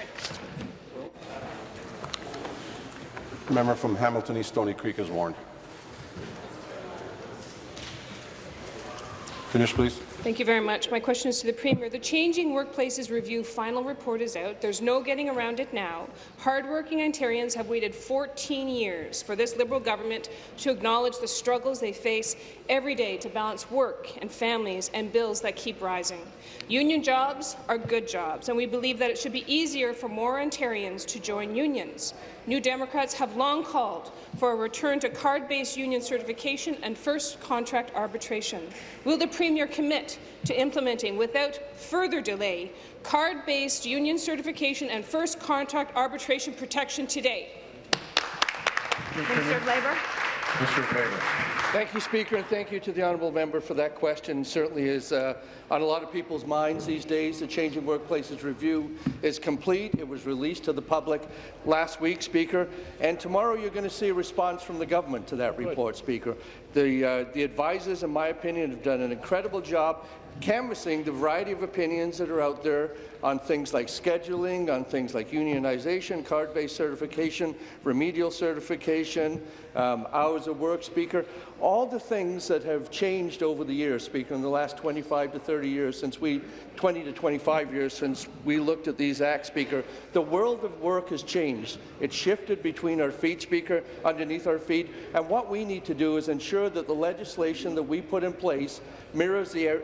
[SPEAKER 1] Member from Hamilton East Stony Creek is warned. Finish, please.
[SPEAKER 14] Thank you very much. My question is to the Premier. The Changing Workplaces Review final report is out. There's no getting around it now. Hardworking Ontarians have waited 14 years for this Liberal government to acknowledge the struggles they face every day to balance work and families and bills that keep rising. Union jobs are good jobs, and we believe that it should be easier for more Ontarians to join unions. New Democrats have long called for a return to card-based union certification and first contract arbitration. Will the Premier commit to implementing, without further delay, card-based union certification and first contract arbitration protection today?
[SPEAKER 15] Minister of Labour.
[SPEAKER 16] Mr. Favour.
[SPEAKER 17] Thank you, Speaker, and thank you to the honourable member for that question. Certainly is uh, on a lot of people's minds these days. The Changing Workplaces Review is complete. It was released to the public last week, Speaker, and tomorrow you're going to see a response from the government to that report, Speaker. The, uh, the advisors, in my opinion, have done an incredible job canvassing the variety of opinions that are out there on things like scheduling, on things like unionization, card-based certification, remedial certification, um, hours of work, Speaker, all the things that have changed over the years, Speaker, in the last 25 to 30 years since we, 20 to 25 years since we looked at these acts, Speaker. The world of work has changed. It's shifted between our feet, Speaker, underneath our feet, and what we need to do is ensure that the legislation that we put in place mirrors the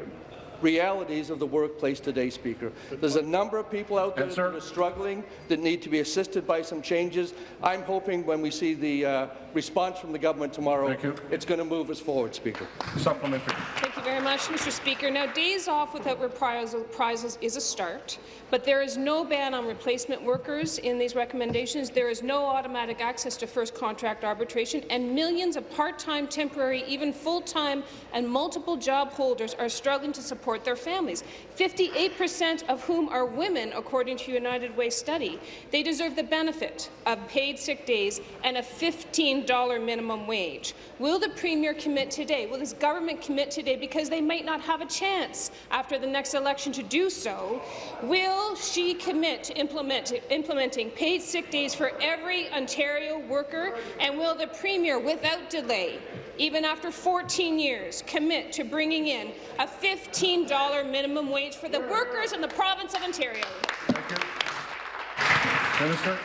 [SPEAKER 17] realities of the workplace today, Speaker. There's a number of people out there that are struggling that need to be assisted by some changes. I'm hoping when we see the uh, response from the government tomorrow, it's going to move us forward, Speaker.
[SPEAKER 16] Supplementary.
[SPEAKER 14] Thank you very much, Mr. Speaker. Now, days off without reprisals is a start, but there is no ban on replacement workers in these recommendations. There is no automatic access to first contract arbitration, and millions of part-time, temporary, even full-time and multiple job holders are struggling to support their families, 58% of whom are women, according to United Way study. They deserve the benefit of paid sick days and a $15 minimum wage. Will the Premier commit today? Will his government commit today because they might not have a chance after the next election to do so? Will she commit to implement, implementing paid sick days for every Ontario worker? And will the Premier, without delay, even after 14 years, commit to bringing in a $15 minimum wage for the workers in the province of Ontario?
[SPEAKER 16] Minister.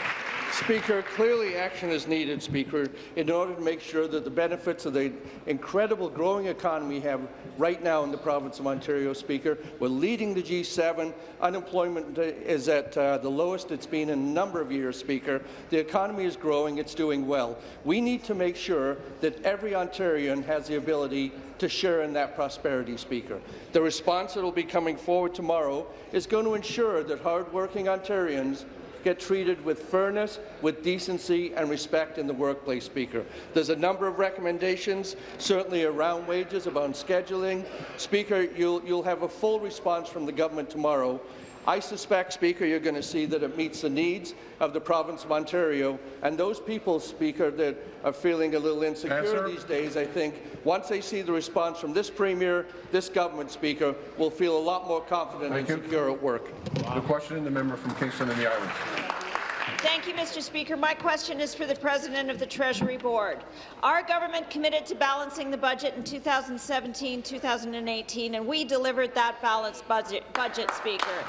[SPEAKER 17] Speaker, clearly action is needed, Speaker, in order to make sure that the benefits of the incredible growing economy we have right now in the province of Ontario, Speaker. We're leading the G7. Unemployment is at uh, the lowest it's been in a number of years, Speaker. The economy is growing. It's doing well. We need to make sure that every Ontarian has the ability to share in that prosperity, Speaker. The response that will be coming forward tomorrow is going to ensure that hardworking Ontarians get treated with fairness, with decency and respect in the workplace, Speaker. There's a number of recommendations, certainly around wages, about scheduling. Speaker, you'll, you'll have a full response from the government tomorrow I suspect, Speaker, you're going to see that it meets the needs of the province of Ontario, and those people, Speaker, that are feeling a little insecure these days, I think, once they see the response from this Premier, this government, Speaker, will feel a lot more confident
[SPEAKER 4] Thank
[SPEAKER 17] and
[SPEAKER 4] you.
[SPEAKER 17] secure at work.
[SPEAKER 4] The question, the member from Kingston and the Islands.
[SPEAKER 18] Thank you, Mr. Speaker. My question is for the President of the Treasury Board. Our government committed to balancing the budget in 2017-2018, and we delivered that balanced budget, budget, Speaker.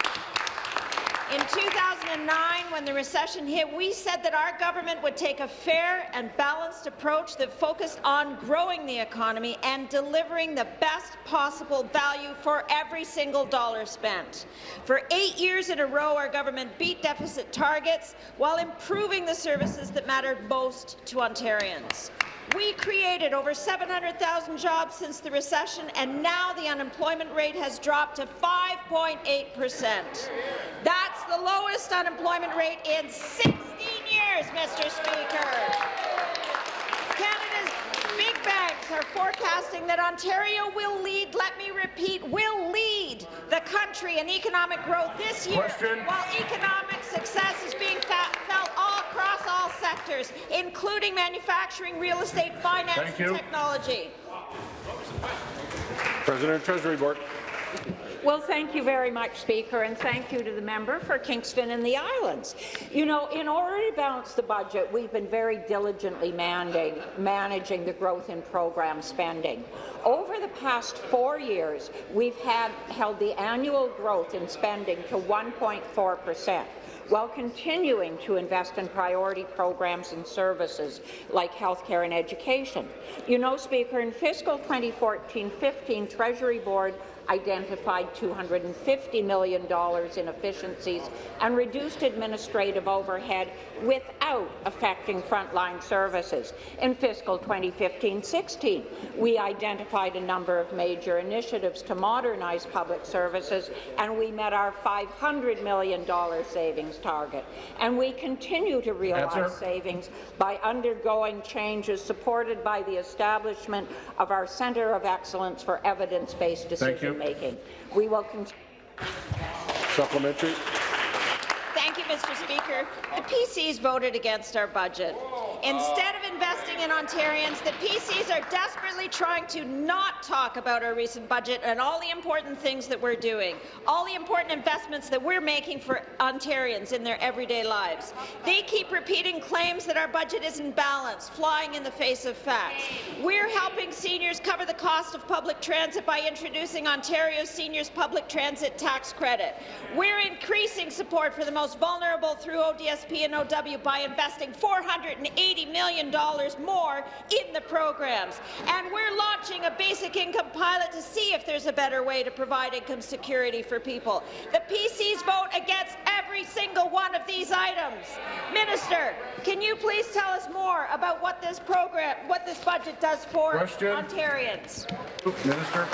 [SPEAKER 18] In 2009, when the recession hit, we said that our government would take a fair and balanced approach that focused on growing the economy and delivering the best possible value for every single dollar spent. For eight years in a row, our government beat deficit targets while improving the services that mattered most to Ontarians. We created over 700,000 jobs since the recession, and now the unemployment rate has dropped to 5.8 percent. That's the lowest unemployment rate in 16 years, Mr. Speaker. Canada's big banks are forecasting that Ontario will lead, let me repeat, will lead the country in economic growth this year,
[SPEAKER 4] Question.
[SPEAKER 18] while economic success is being felt across all sectors, including manufacturing, real estate, finance,
[SPEAKER 4] Thank
[SPEAKER 18] and
[SPEAKER 4] you.
[SPEAKER 18] technology.
[SPEAKER 1] President of Treasury Board.
[SPEAKER 19] Well, thank you very much, Speaker, and thank you to the member for Kingston and the Islands. You know, in order to balance the budget, we've been very diligently managing, managing the growth in program spending. Over the past four years, we've had held the annual growth in spending to 1.4 percent while continuing to invest in priority programs and services like healthcare and education. You know, Speaker, in fiscal 2014-15, Treasury Board identified $250 million in efficiencies and reduced administrative overhead without affecting frontline services. In fiscal 2015-16, we identified a number of major initiatives to modernize public services, and we met our $500 million savings target. And we continue to realize
[SPEAKER 4] Answer.
[SPEAKER 19] savings by undergoing changes supported by the establishment of our Centre of Excellence for Evidence-Based
[SPEAKER 4] Thank you.
[SPEAKER 19] Decision-Making. We will continue
[SPEAKER 1] Supplementary.
[SPEAKER 18] Thank you, Mr. Speaker. The PCs voted against our budget. Instead of investing in Ontarians, the PCs are desperately trying to not talk about our recent budget and all the important things that we're doing, all the important investments that we're making for Ontarians in their everyday lives. They keep repeating claims that our budget isn't balanced, flying in the face of facts. We're helping seniors cover the cost of public transit by introducing Ontario's Seniors Public Transit Tax Credit. We're increasing support for the most vulnerable through ODSP and OW by investing $480 million more in the programs. And we're launching a basic income pilot to see if there's a better way to provide income security for people. The PCs vote against every single one of these items. Minister, can you please tell us more about what this program, what this budget does for
[SPEAKER 4] Question.
[SPEAKER 18] Ontarians?
[SPEAKER 4] Minister.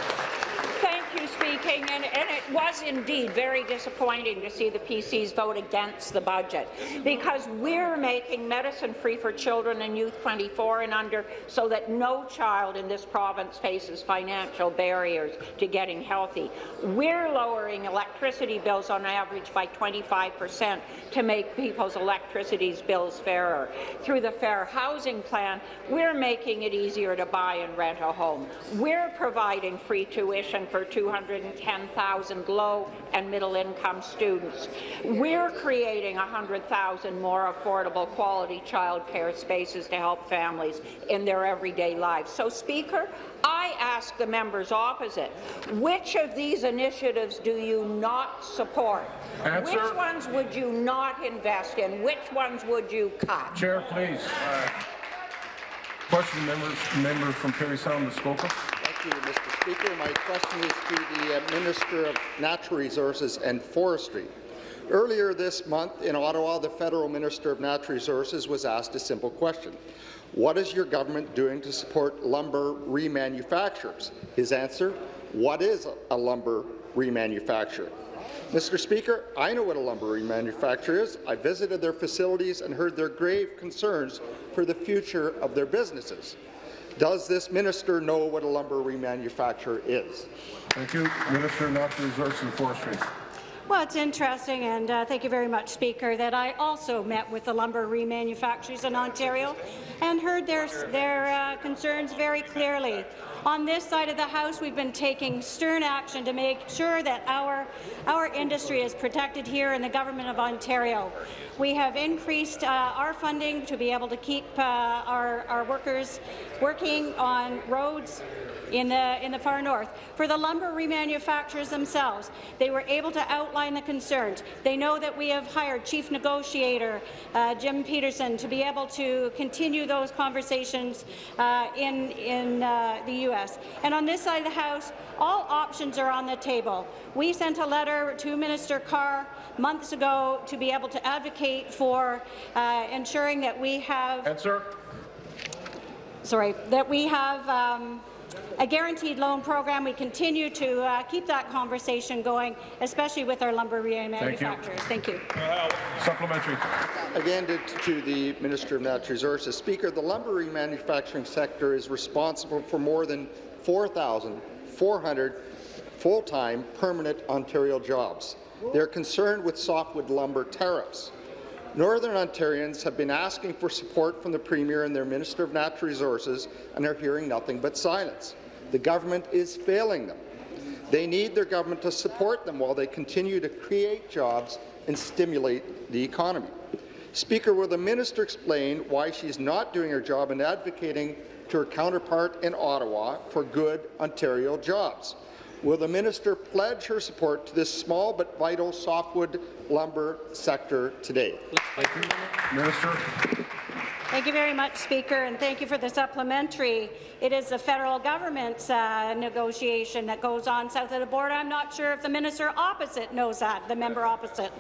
[SPEAKER 19] Thank you, speaking, and, and it was indeed very disappointing to see the PCs vote against the budget, because we're making medicine free for children and youth 24 and under so that no child in this province faces financial barriers to getting healthy. We're lowering electricity bills on average by 25 percent to make people's electricity bills fairer. Through the Fair Housing Plan, we're making it easier to buy and rent a home. We're providing free tuition for 210,000 low and middle income students. We're creating 100,000 more affordable quality childcare spaces to help families in their everyday lives. So, Speaker, I ask the members opposite, which of these initiatives do you not support?
[SPEAKER 4] Answer.
[SPEAKER 19] Which ones would you not invest in? Which ones would you cut?
[SPEAKER 4] Chair, please. Question, member, member from Parry Sound, Muskoka.
[SPEAKER 20] Thank you, Mr. Speaker. My question is to the uh, Minister of Natural Resources and Forestry. Earlier this month in Ottawa, the Federal Minister of Natural Resources was asked a simple question. What is your government doing to support lumber remanufacturers? His answer, what is a lumber remanufacturer? Mr. Speaker, I know what a lumber remanufacturer is. I visited their facilities and heard their grave concerns for the future of their businesses. Does this minister know what a lumber remanufacturer is?
[SPEAKER 4] Thank you. Minister of Natural Resources and Forestry.
[SPEAKER 21] Well, it's interesting, and uh, thank you very much, Speaker, that I also met with the lumber remanufacturers in Ontario and heard their, their uh, concerns very clearly. On this side of the House, we've been taking stern action to make sure that our, our industry is protected here in the Government of Ontario. We have increased uh, our funding to be able to keep uh, our, our workers working on roads in the, in the far north. For the lumber remanufacturers themselves, they were able to outline the concerns. They know that we have hired Chief Negotiator uh, Jim Peterson to be able to continue those conversations uh, in, in uh, the U.S. And on this side of the House, all options are on the table. We sent a letter to Minister Carr months ago to be able to advocate for uh, ensuring that we have
[SPEAKER 1] Answer.
[SPEAKER 21] sorry, that we have um, a guaranteed loan program. We continue to uh, keep that conversation going, especially with our lumber manufacturers. Thank you. Thank you.
[SPEAKER 1] Supplementary.
[SPEAKER 20] Again, to, to the Minister of Natural Resources. Speaker, the lumber remanufacturing sector is responsible for more than 4,400 full-time permanent Ontario jobs. They're concerned with softwood lumber tariffs. Northern Ontarians have been asking for support from the Premier and their Minister of Natural Resources and are hearing nothing but silence. The government is failing them. They need their government to support them while they continue to create jobs and stimulate the economy. Speaker, will the minister explain why she's not doing her job in advocating to her counterpart in Ottawa for good Ontario jobs? Will the minister pledge her support to this small but vital softwood lumber sector today?
[SPEAKER 1] Thank you. Minister.
[SPEAKER 21] Thank you very much, Speaker, and thank you for the supplementary. It is the federal government's uh, negotiation that goes on south of the border. I'm not sure if the minister opposite knows that, the member opposite.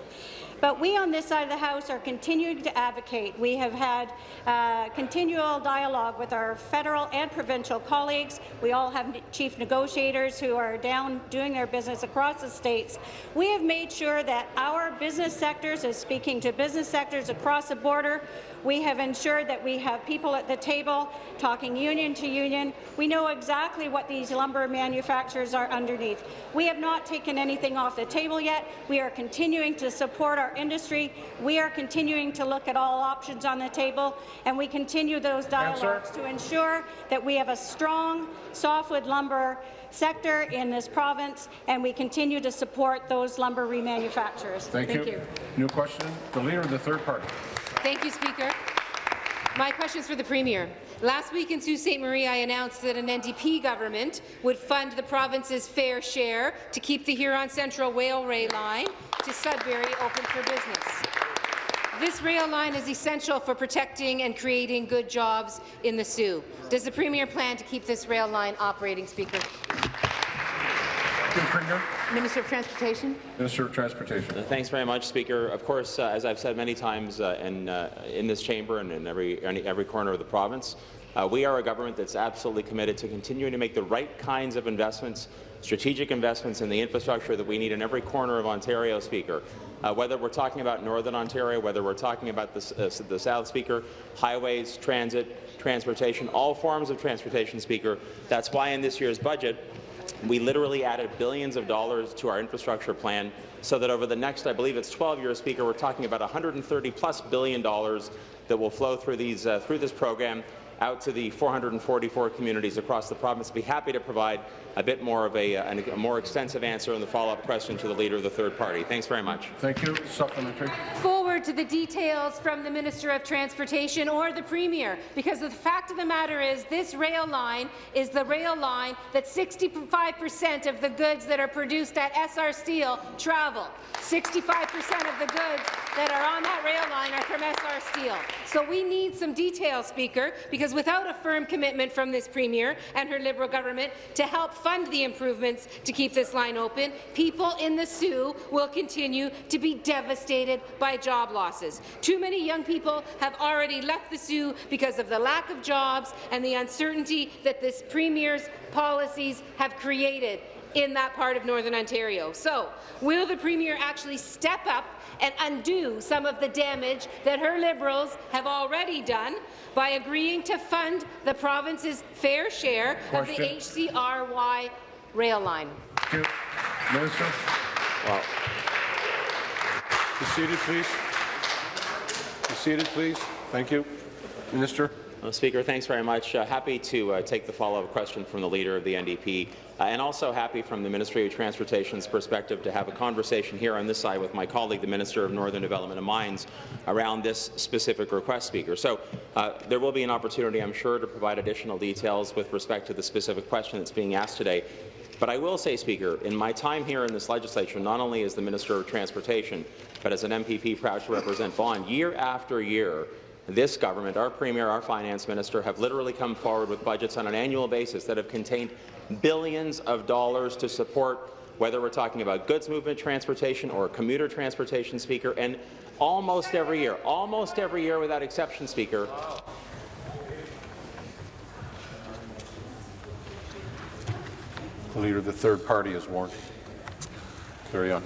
[SPEAKER 21] But we on this side of the House are continuing to advocate. We have had uh, continual dialogue with our federal and provincial colleagues. We all have chief negotiators who are down doing their business across the states. We have made sure that our business sectors is speaking to business sectors across the border. We have ensured that we have people at the table talking union to union. We know exactly what these lumber manufacturers are underneath. We have not taken anything off the table yet. We are continuing to support our industry. We are continuing to look at all options on the table, and we continue those dialogues Answer. to ensure that we have a strong softwood lumber sector in this province, and we continue to support those lumber remanufacturers.
[SPEAKER 1] Thank, Thank you. you. New question, the Leader of the Third Party.
[SPEAKER 5] Thank you, Speaker. My question is for the Premier. Last week in Sault Ste. Marie, I announced that an NDP government would fund the province's fair share to keep the Huron Central Railway line to Sudbury open for business. This rail line is essential for protecting and creating good jobs in the Soo. Does the Premier plan to keep this rail line operating, Speaker?
[SPEAKER 3] Minister of Transportation.
[SPEAKER 1] Minister of Transportation.
[SPEAKER 22] Uh, thanks very much, Speaker. Of course, uh, as I've said many times uh, in, uh, in this chamber and in every, every corner of the province, uh, we are a government that's absolutely committed to continuing to make the right kinds of investments, strategic investments in the infrastructure that we need in every corner of Ontario, Speaker. Uh, whether we're talking about Northern Ontario, whether we're talking about the, the South, Speaker, highways, transit, transportation, all forms of transportation, Speaker. That's why in this year's budget, we literally added billions of dollars to our infrastructure plan so that over the next, I believe it's 12 years, Speaker, we're talking about 130 plus billion dollars that will flow through these uh, through this program out to the 444 communities across the province. Be happy to provide a bit more of a, uh, a, a more extensive answer in the follow-up question to the Leader of the Third Party. Thanks very much.
[SPEAKER 1] Thank you. Supplementary.
[SPEAKER 5] Forward to the details from the Minister of Transportation or the Premier, because the fact of the matter is this rail line is the rail line that 65% of the goods that are produced at Essar Steel travel. 65% of the goods that are on that rail line are from Essar Steel. So we need some details, Speaker, because without a firm commitment from this Premier and her Liberal government to help fund the improvements to keep this line open, people in the Soo will continue to be devastated by job losses. Too many young people have already left the Soo because of the lack of jobs and the uncertainty that this Premier's policies have created in that part of Northern Ontario. So, will the Premier actually step up and undo some of the damage that her Liberals have already done by agreeing to fund the province's fair share Question. of the HCRY rail line?
[SPEAKER 1] Minister.
[SPEAKER 22] Well,
[SPEAKER 1] Be seated, please. Be seated, please. Thank you. Minister.
[SPEAKER 22] Well, Speaker, thanks very much. Uh, happy to uh, take the follow-up question from the Leader of the NDP, uh, and also happy from the Ministry of Transportation's perspective to have a conversation here on this side with my colleague, the Minister of Northern Development and Mines, around this specific request, Speaker. So uh, there will be an opportunity, I'm sure, to provide additional details with respect to the specific question that's being asked today. But I will say, Speaker, in my time here in this legislature, not only as the Minister of Transportation, but as an MPP proud to represent Vaughan, year after year, this government, our Premier, our Finance Minister, have literally come forward with budgets on an annual basis that have contained billions of dollars to support whether we're talking about goods movement transportation or commuter transportation, Speaker, and almost every year, almost every year without exception, Speaker,
[SPEAKER 1] The Leader of the third party is warned. Carry on.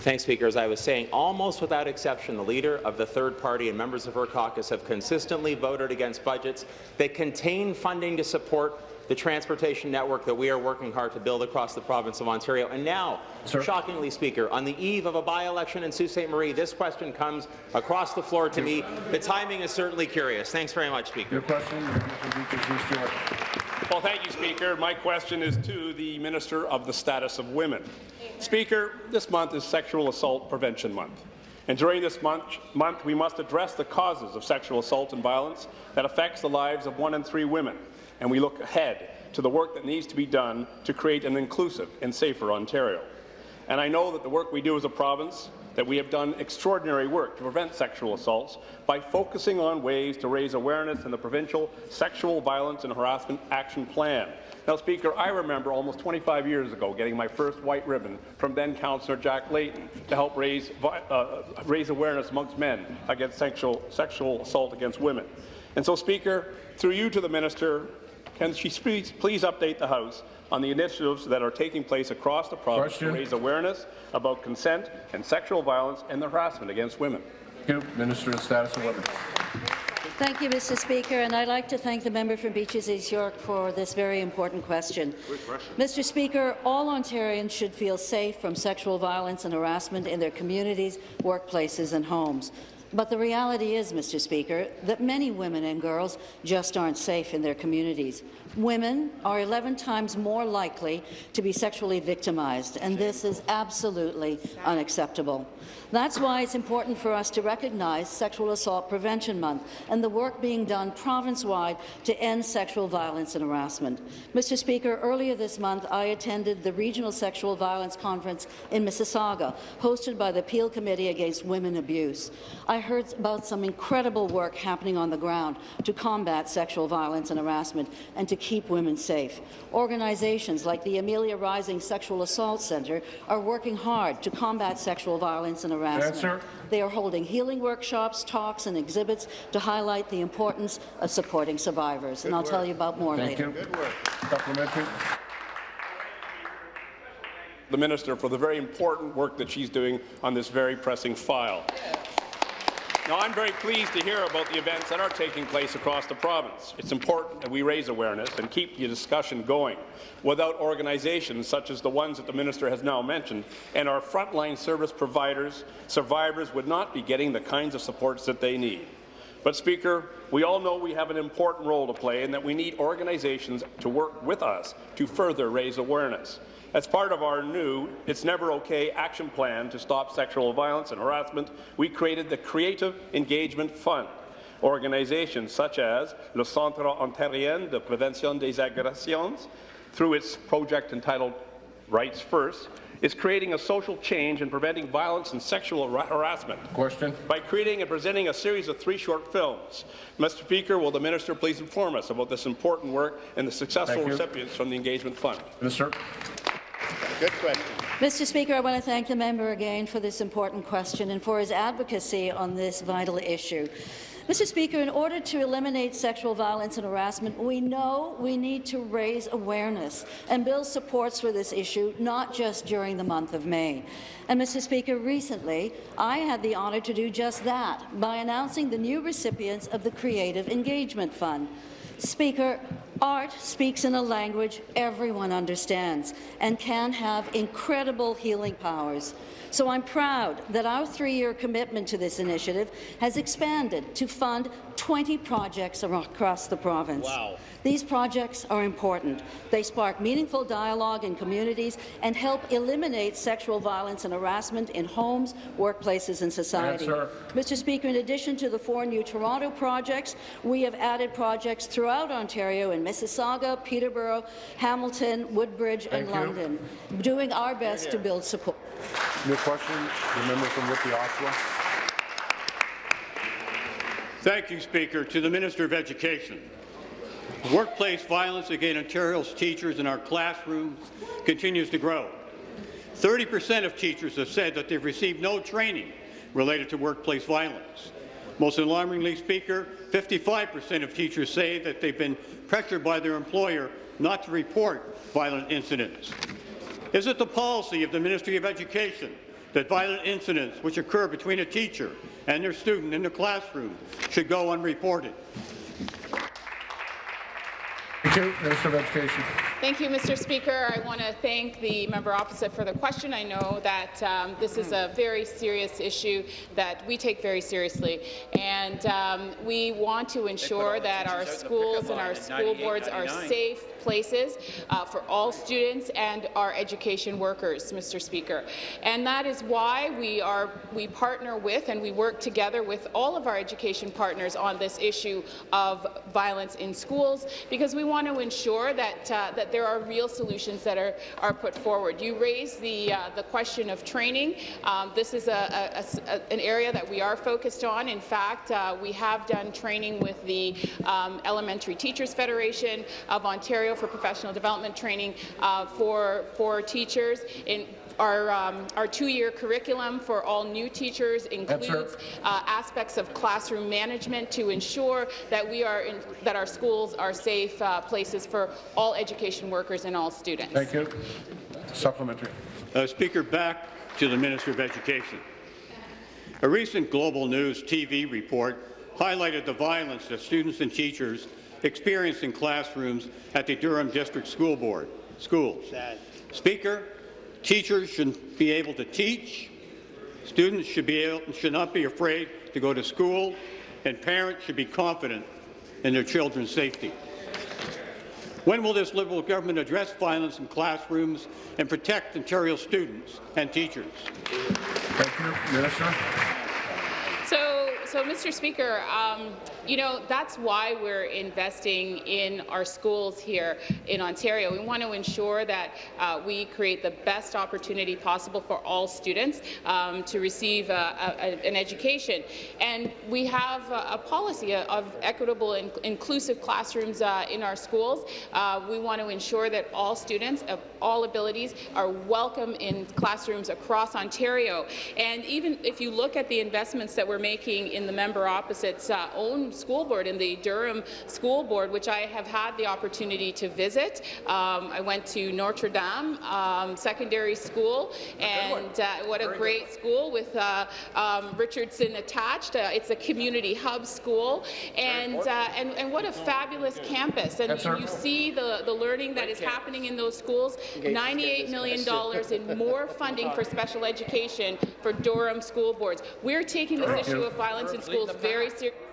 [SPEAKER 22] Thanks, Speaker. As I was saying, almost without exception, the leader of the third party and members of her caucus have consistently voted against budgets that contain funding to support the transportation network that we are working hard to build across the province of Ontario. And now, Sir? shockingly, Speaker, on the eve of a by-election in Sault Ste. Marie, this question comes across the floor to me. The timing is certainly curious. Thanks very much, Speaker.
[SPEAKER 1] Your question,
[SPEAKER 23] well, thank you, Speaker. My question is to the Minister of the Status of Women. Speaker, this month is Sexual Assault Prevention Month. And during this month, month, we must address the causes of sexual assault and violence that affects the lives of one in three women. And we look ahead to the work that needs to be done to create an inclusive and safer Ontario. And I know that the work we do as a province that we have done extraordinary work to prevent sexual assaults by focusing on ways to raise awareness in the provincial Sexual Violence and Harassment Action Plan. Now, Speaker, I remember almost 25 years ago getting my first white ribbon from then Councillor Jack Layton to help raise, uh, raise awareness amongst men against sexual, sexual assault against women. And so, Speaker, through you to the Minister, can she please, please update the House on the initiatives that are taking place across the province Question. to raise awareness about consent and sexual violence and the harassment against women?
[SPEAKER 1] Thank you. Minister of Status of Women.
[SPEAKER 24] Thank you, Mr. Speaker, and I'd like to thank the member from Beaches East York for this very important question. question. Mr. Speaker, all Ontarians should feel safe from sexual violence and harassment in their communities, workplaces and homes. But the reality is, Mr. Speaker, that many women and girls just aren't safe in their communities. Women are 11 times more likely to be sexually victimized, and this is absolutely unacceptable. That's why it's important for us to recognize Sexual Assault Prevention Month and the work being done province-wide to end sexual violence and harassment. Mr. Speaker, earlier this month, I attended the Regional Sexual Violence Conference in Mississauga, hosted by the Peel Committee Against Women Abuse. I heard about some incredible work happening on the ground to combat sexual violence and harassment and to keep women safe. Organizations like the Amelia Rising Sexual Assault Centre are working hard to combat sexual violence and harassment.
[SPEAKER 1] Answer.
[SPEAKER 24] They are holding healing workshops, talks and exhibits to highlight the importance of supporting survivors. Good and I'll work. tell you about more
[SPEAKER 1] Thank
[SPEAKER 24] later.
[SPEAKER 1] You. Good work. Supplementary.
[SPEAKER 23] The Minister for the very important work that she's doing on this very pressing file. Now, I'm very pleased to hear about the events that are taking place across the province. It's important that we raise awareness and keep the discussion going. Without organizations such as the ones that the minister has now mentioned and our frontline service providers, survivors would not be getting the kinds of supports that they need. But, Speaker, we all know we have an important role to play and that we need organizations to work with us to further raise awareness. As part of our new It's Never OK action plan to stop sexual violence and harassment, we created the Creative Engagement Fund. Organizations such as le Centre Ontarien de Prévention des Agressions, through its project entitled Rights First, is creating a social change and preventing violence and sexual harassment.
[SPEAKER 1] Question.
[SPEAKER 23] By creating and presenting a series of three short films. Mr. Speaker, will the minister please inform us about this important work and the successful recipients from the Engagement Fund?
[SPEAKER 1] Minister.
[SPEAKER 23] Good question.
[SPEAKER 24] Mr. Speaker, I want to thank the member again for this important question and for his advocacy on this vital issue. Mr. Speaker, in order to eliminate sexual violence and harassment, we know we need to raise awareness and build supports for this issue, not just during the month of May. And, Mr. Speaker, recently I had the honour to do just that by announcing the new recipients of the Creative Engagement Fund. Speaker, Art speaks in a language everyone understands and can have incredible healing powers. So I'm proud that our three-year commitment to this initiative has expanded to fund 20 projects across the province.
[SPEAKER 25] Wow.
[SPEAKER 24] These projects are important. They spark meaningful dialogue in communities and help eliminate sexual violence and harassment in homes, workplaces and society.
[SPEAKER 4] Answer.
[SPEAKER 24] Mr. Speaker, in addition to the four new Toronto projects, we have added projects throughout Ontario in Mississauga, Peterborough, Hamilton, Woodbridge and
[SPEAKER 4] you.
[SPEAKER 24] London, doing our best to build support.
[SPEAKER 4] New question, the member from Whitby, Oshawa.
[SPEAKER 25] Thank you, Speaker. To the Minister of Education. Workplace violence against Ontario's teachers in our classrooms continues to grow. 30 percent of teachers have said that they've received no training related to workplace violence. Most alarmingly, Speaker, 55 percent of teachers say that they've been pressured by their employer not to report violent incidents. Is it the policy of the Ministry of Education that violent incidents which occur between a teacher and their student in the classroom should go unreported?
[SPEAKER 4] Thank you, Minister of Education.
[SPEAKER 26] Thank you, Mr. Speaker. I want to thank the member opposite for the question. I know that um, this is a very serious issue that we take very seriously, and um, we want to ensure that our schools and our school boards are safe places uh, for all students and our education workers, Mr. Speaker. And that is why we are we partner with and we work together with all of our education partners on this issue of violence in schools because we want to ensure that uh, that there are real solutions that are are put forward. You raised the uh, the question of training. Um, this is a, a, a, an area that we are focused on. In fact, uh, we have done training with the um, Elementary Teachers Federation of Ontario for professional development training uh, for for teachers in our, um, our two-year curriculum for all new teachers includes uh, aspects of classroom management to ensure that we are in, that our schools are safe uh, places for all education workers and all students.
[SPEAKER 4] Thank you. Supplementary.
[SPEAKER 25] Uh, Speaker, back to the Minister of Education. A recent Global News TV report highlighted the violence that students and teachers experienced in classrooms at the Durham District School Board schools. Speaker, teachers should be able to teach, students should, be able, should not be afraid to go to school, and parents should be confident in their children's safety. When will this Liberal government address violence in classrooms and protect Ontario students and teachers?
[SPEAKER 4] Thank you, Minister.
[SPEAKER 26] So, so Mr. Speaker, um, you know, that's why we're investing in our schools here in Ontario. We want to ensure that uh, we create the best opportunity possible for all students um, to receive a, a, an education. And we have a, a policy of equitable and inclusive classrooms uh, in our schools. Uh, we want to ensure that all students of all abilities are welcome in classrooms across Ontario. And even if you look at the investments that we're making in the member opposite's uh, own school board, in the Durham School Board, which I have had the opportunity to visit. Um, I went to Notre Dame um, Secondary School, and uh, what a great school with uh, um, Richardson attached. Uh, it's a community hub school, and, uh, and and what a fabulous campus. And
[SPEAKER 4] Yes,
[SPEAKER 26] you see the, the learning that is happening in those schools. $98 million in more <laughs> funding for special education for Durham school boards. We're taking this issue of violence in schools very seriously.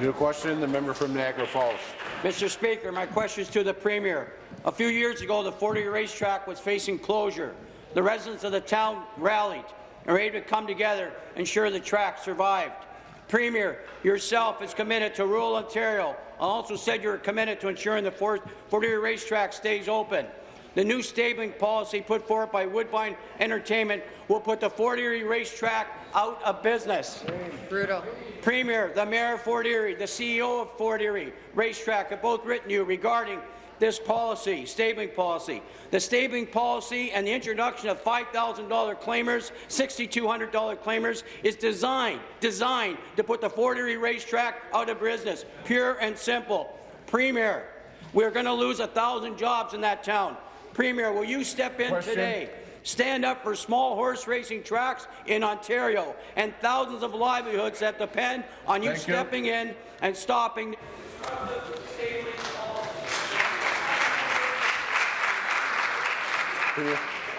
[SPEAKER 1] New question, the member from Niagara Falls.
[SPEAKER 27] Mr. Speaker, my question is to the Premier. A few years ago, the Fort Erie racetrack was facing closure. The residents of the town rallied and were able to come together and ensure the track survived. Premier, yourself is committed to rural Ontario I also said you are committed to ensuring the Fort Erie racetrack stays open. The new stabling policy put forward by Woodbine Entertainment will put the Fort Erie racetrack out of business.
[SPEAKER 3] Brutal.
[SPEAKER 27] Premier, the Mayor of Fort Erie, the CEO of Fort Erie Racetrack have both written you regarding this policy, stabling policy. The stabling policy and the introduction of $5,000 claimers, $6,200 claimers is designed, designed to put the Fort Erie Racetrack out of business, pure and simple. Premier, we're going to lose a 1,000 jobs in that town. Premier, will you step in
[SPEAKER 4] Question.
[SPEAKER 27] today? Stand up for small horse racing tracks in Ontario and thousands of livelihoods that depend on you
[SPEAKER 4] Thank
[SPEAKER 27] stepping you. in and stopping.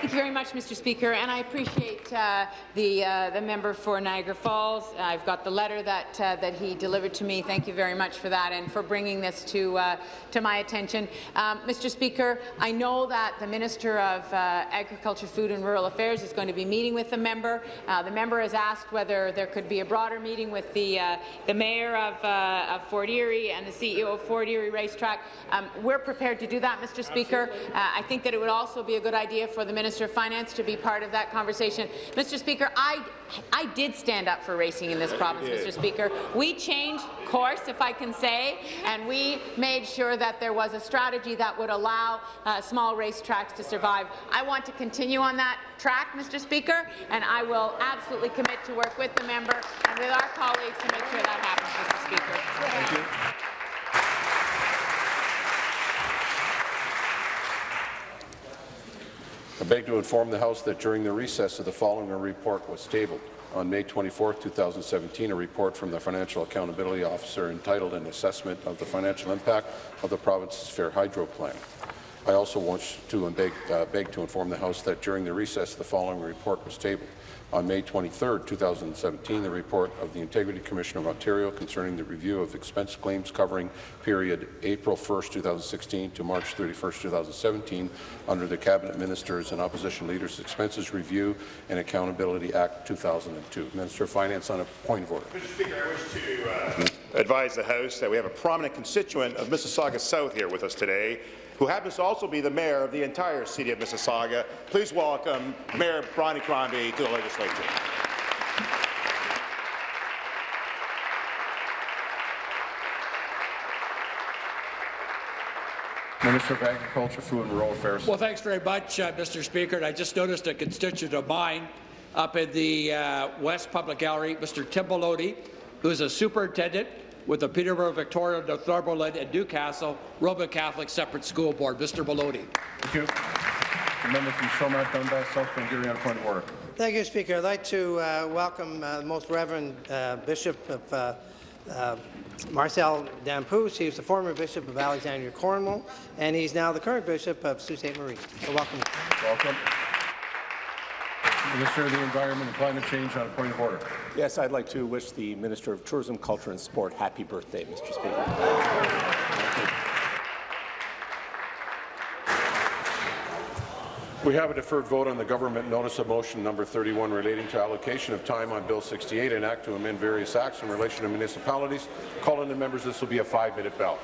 [SPEAKER 3] Thank you very much, Mr. Speaker, and I appreciate uh, the uh, the member for Niagara Falls. I've got the letter that uh, that he delivered to me. Thank you very much for that and for bringing this to uh, to my attention, um, Mr. Speaker. I know that the Minister of uh, Agriculture, Food and Rural Affairs is going to be meeting with the member. Uh, the member has asked whether there could be a broader meeting with the the mayor of, of Fort Erie and the CEO of Fort Erie Racetrack. Um, we're prepared to do that, Mr. Speaker. I think that it would also be a good idea for the Minister of Finance to be part of that conversation. Mr. Speaker, I, I did stand up for racing in this province, Mr. Speaker. We changed course, if I can say, and we made sure that there was a strategy that would allow uh, small racetracks to survive. I want to continue on that track, Mr. Speaker, and I will absolutely commit to work with the member and with our colleagues to make sure that happens, Mr. Speaker.
[SPEAKER 1] Thank you. I beg to inform the House that during the recess of the following report was tabled. On May 24, 2017, a report from the Financial Accountability Officer entitled An Assessment of the Financial Impact of the Province's Fair Hydro Plan. I also want to beg, uh, beg to inform the House that during the recess the following report was tabled. On May 23, 2017, the report of the Integrity Commission of Ontario concerning the review of expense claims covering period April 1, 2016 to March 31, 2017 under the Cabinet Ministers and Opposition Leaders Expenses Review and Accountability Act 2002. Minister of Finance on a point of order.
[SPEAKER 8] Mr. Speaker, I wish to uh, advise the House that we have a prominent constituent of Mississauga South here with us today, who happens to also be the mayor of the entire city of Mississauga. Please welcome Mayor Bonnie Crombie to the legislature.
[SPEAKER 28] Minister of Agriculture, Food and Rural Affairs.
[SPEAKER 29] Well, thanks very much, uh, Mr. Speaker. And I just noticed a constituent of mine up in the uh, West Public Gallery, Mr. Tim Bellotti, who is a superintendent with the Peterborough, Victoria, Northumberland, and Newcastle Roman Catholic Separate School Board. Mr. Bellotti.
[SPEAKER 28] Thank you. The member from Stormont, Dundas, South Glengarry on point of order.
[SPEAKER 30] Thank you, Speaker. I'd like to uh, welcome uh, the Most Reverend uh, Bishop of uh, uh, Marcel Damphousse. He was the former Bishop of Alexandria, Cornwall, and he's now the current Bishop of Sault Ste. Marie. So welcome.
[SPEAKER 28] Welcome. Minister of the Environment and Climate Change on a point of order.
[SPEAKER 31] Yes, I'd like to wish the Minister of Tourism, Culture and Sport happy birthday, Mr. Speaker.
[SPEAKER 1] We have a deferred vote on the government notice of motion number 31 relating to allocation of time on Bill 68 an act to amend various acts in relation to municipalities. Call in the members. This will be a five-minute bell.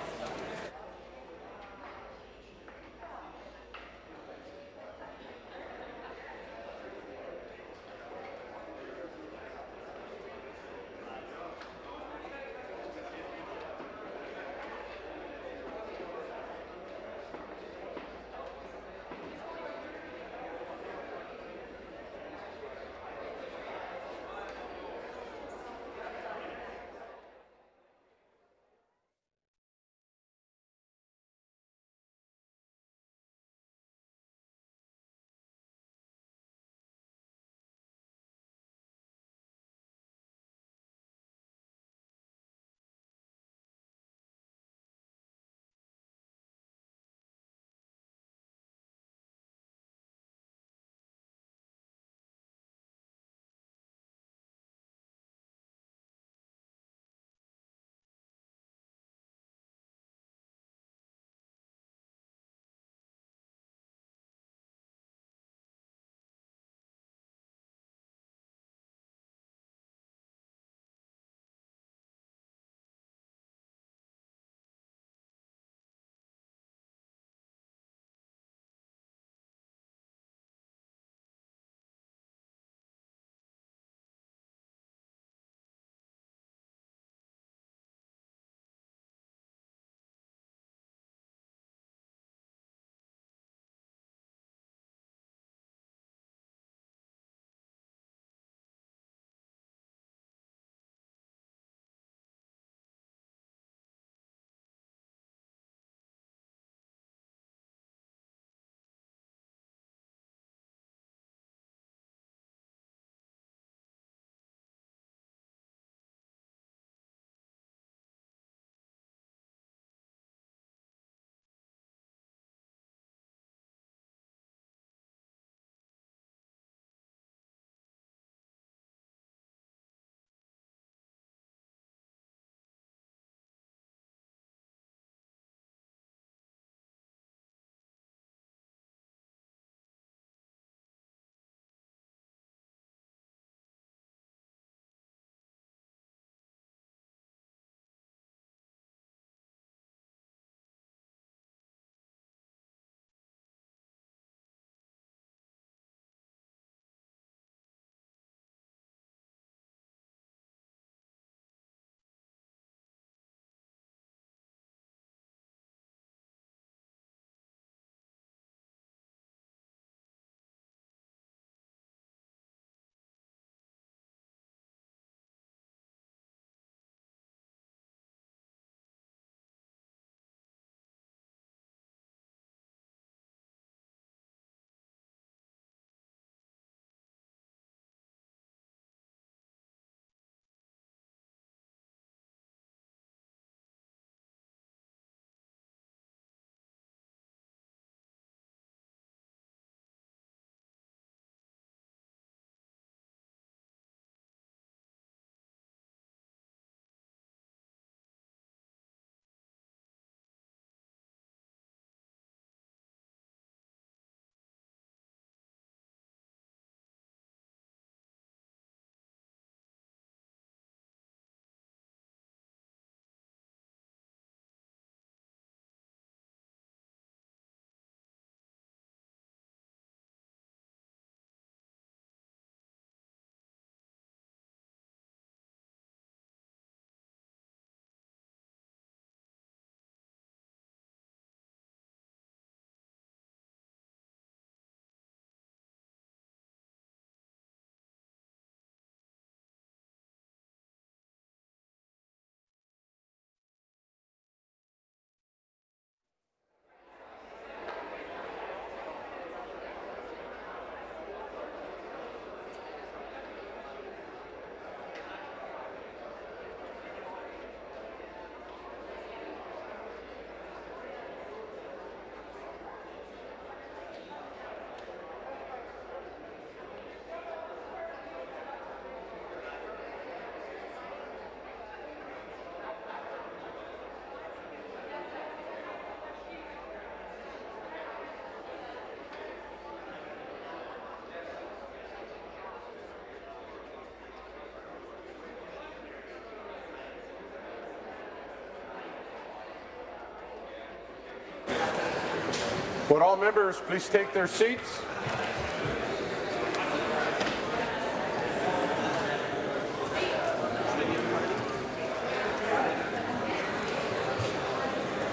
[SPEAKER 4] Would all members please take their seats?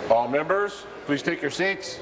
[SPEAKER 4] All members, please take your seats.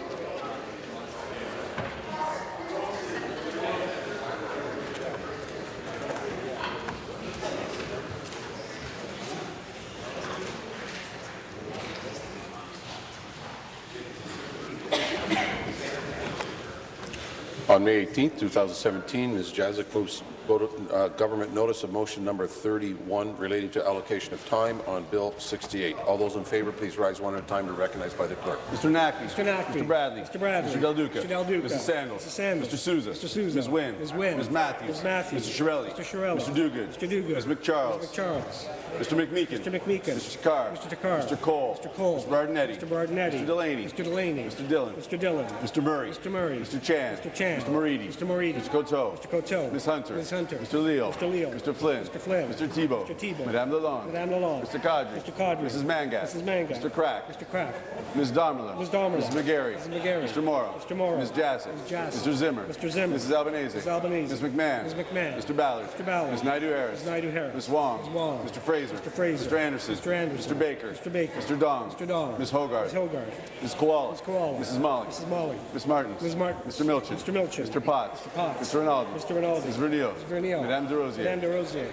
[SPEAKER 4] On May 18, 2017, Ms. Jaczek moves uh, government notice of motion number 31 relating to allocation of time on Bill 68. All those in favour, please rise one at a time to recognize by the clerk.
[SPEAKER 32] Mr. Naqvi.
[SPEAKER 33] Mr. Naqvi.
[SPEAKER 32] Mr. Bradley.
[SPEAKER 33] Mr. Bradley.
[SPEAKER 32] Mr. Del Duca.
[SPEAKER 33] Mr. Del Duca.
[SPEAKER 32] Mrs. Sandals.
[SPEAKER 33] Mrs. Sandals.
[SPEAKER 32] Mr. Sousa.
[SPEAKER 33] Mr. Sousa.
[SPEAKER 32] Ms. Wynne.
[SPEAKER 33] Ms. Wynne.
[SPEAKER 32] Ms. Matthews.
[SPEAKER 33] Ms. Matthews.
[SPEAKER 32] Mr. Chiarelli.
[SPEAKER 33] Mr. Chiarelli.
[SPEAKER 32] Mr. Duguid.
[SPEAKER 33] Mr. Duguid.
[SPEAKER 32] Ms. MacCharles.
[SPEAKER 33] Mr. MacCharles.
[SPEAKER 32] Mr. McMeekin.
[SPEAKER 33] Mr. McMeekin.
[SPEAKER 32] Mr. Takhar.
[SPEAKER 33] Mr. Takhar.
[SPEAKER 32] Mr. Colle.
[SPEAKER 33] Mr. Colle.
[SPEAKER 32] Mr. Berardinetti.
[SPEAKER 33] Mr. Berardinetti.
[SPEAKER 32] Mr. Delaney.
[SPEAKER 33] Mr. Delaney.
[SPEAKER 32] Mr. Dhillon.
[SPEAKER 33] Mr. Dhillon.
[SPEAKER 32] Mr. Murray.
[SPEAKER 33] Mr. Murray.
[SPEAKER 32] Mr. Chan.
[SPEAKER 33] Mr. Chan.
[SPEAKER 32] Mr. Moridi.
[SPEAKER 33] Mr. Moridi.
[SPEAKER 32] Mr. Coteau.
[SPEAKER 33] Mr. Coteau.
[SPEAKER 32] Ms. Hunter.
[SPEAKER 33] Ms. Hunter.
[SPEAKER 32] Mr. Leal.
[SPEAKER 33] Mr. Leal.
[SPEAKER 32] Mr. Flynn.
[SPEAKER 33] Mr. Flynn.
[SPEAKER 32] Mr. Thibeault.
[SPEAKER 33] Mr. Thibeault.
[SPEAKER 32] Madame Lalonde.
[SPEAKER 33] Madame Lalonde.
[SPEAKER 32] Mr. Qaadri.
[SPEAKER 33] Mr. Qaadri.
[SPEAKER 32] Mrs. Mangat.
[SPEAKER 33] Mrs. Mangat.
[SPEAKER 32] Mr. Crack.
[SPEAKER 33] Mr. Crack.
[SPEAKER 32] Ms. Damerla.
[SPEAKER 33] Ms. Damerla.
[SPEAKER 32] Mrs. McGarry.
[SPEAKER 33] Mrs. McGarry.
[SPEAKER 32] Mr. Mauro.
[SPEAKER 33] Mr. Mauro.
[SPEAKER 32] Ms. Jassy.
[SPEAKER 33] Ms. Jassy.
[SPEAKER 32] Mr. Zimmer.
[SPEAKER 33] Mr. Zimmer.
[SPEAKER 32] Mrs. Albanese.
[SPEAKER 33] Ms. Albanese.
[SPEAKER 32] Ms. McMahon.
[SPEAKER 33] Ms. McMahon.
[SPEAKER 32] Mr. Ballard.
[SPEAKER 33] Mr. Ballard.
[SPEAKER 32] Ms. Naidoo-Harris.
[SPEAKER 33] Ms. Naidoo-Harris.
[SPEAKER 32] Ms. Wong.
[SPEAKER 33] Ms. Wong.
[SPEAKER 32] Mr. Fraser.
[SPEAKER 33] Mr. Fraser.
[SPEAKER 32] Mr. Anderson.
[SPEAKER 33] Mr. Anderson.
[SPEAKER 32] Mr. Baker.
[SPEAKER 33] Mr. Baker.
[SPEAKER 32] Mr. Dong.
[SPEAKER 33] Mr. Dong.
[SPEAKER 32] Ms. Hogarth.
[SPEAKER 33] Ms. Hogarth.
[SPEAKER 32] Ms. Kiwala.
[SPEAKER 33] Ms. Kiwala.
[SPEAKER 32] Mrs. Malhi.
[SPEAKER 33] Mrs. Malhi.
[SPEAKER 32] Ms. Martins.
[SPEAKER 33] Ms. Martins.
[SPEAKER 32] Mr. Milczyn.
[SPEAKER 33] Mr. Milczyn.
[SPEAKER 32] Mr. Potts.
[SPEAKER 33] Mr. Potts.
[SPEAKER 32] Mr. Rinaldi.
[SPEAKER 33] Mr. Rinaldi.
[SPEAKER 32] Ms. Vernile.
[SPEAKER 33] Ms. Vernile.
[SPEAKER 32] Madame Des Rosiers.
[SPEAKER 33] Madame Des Rosiers.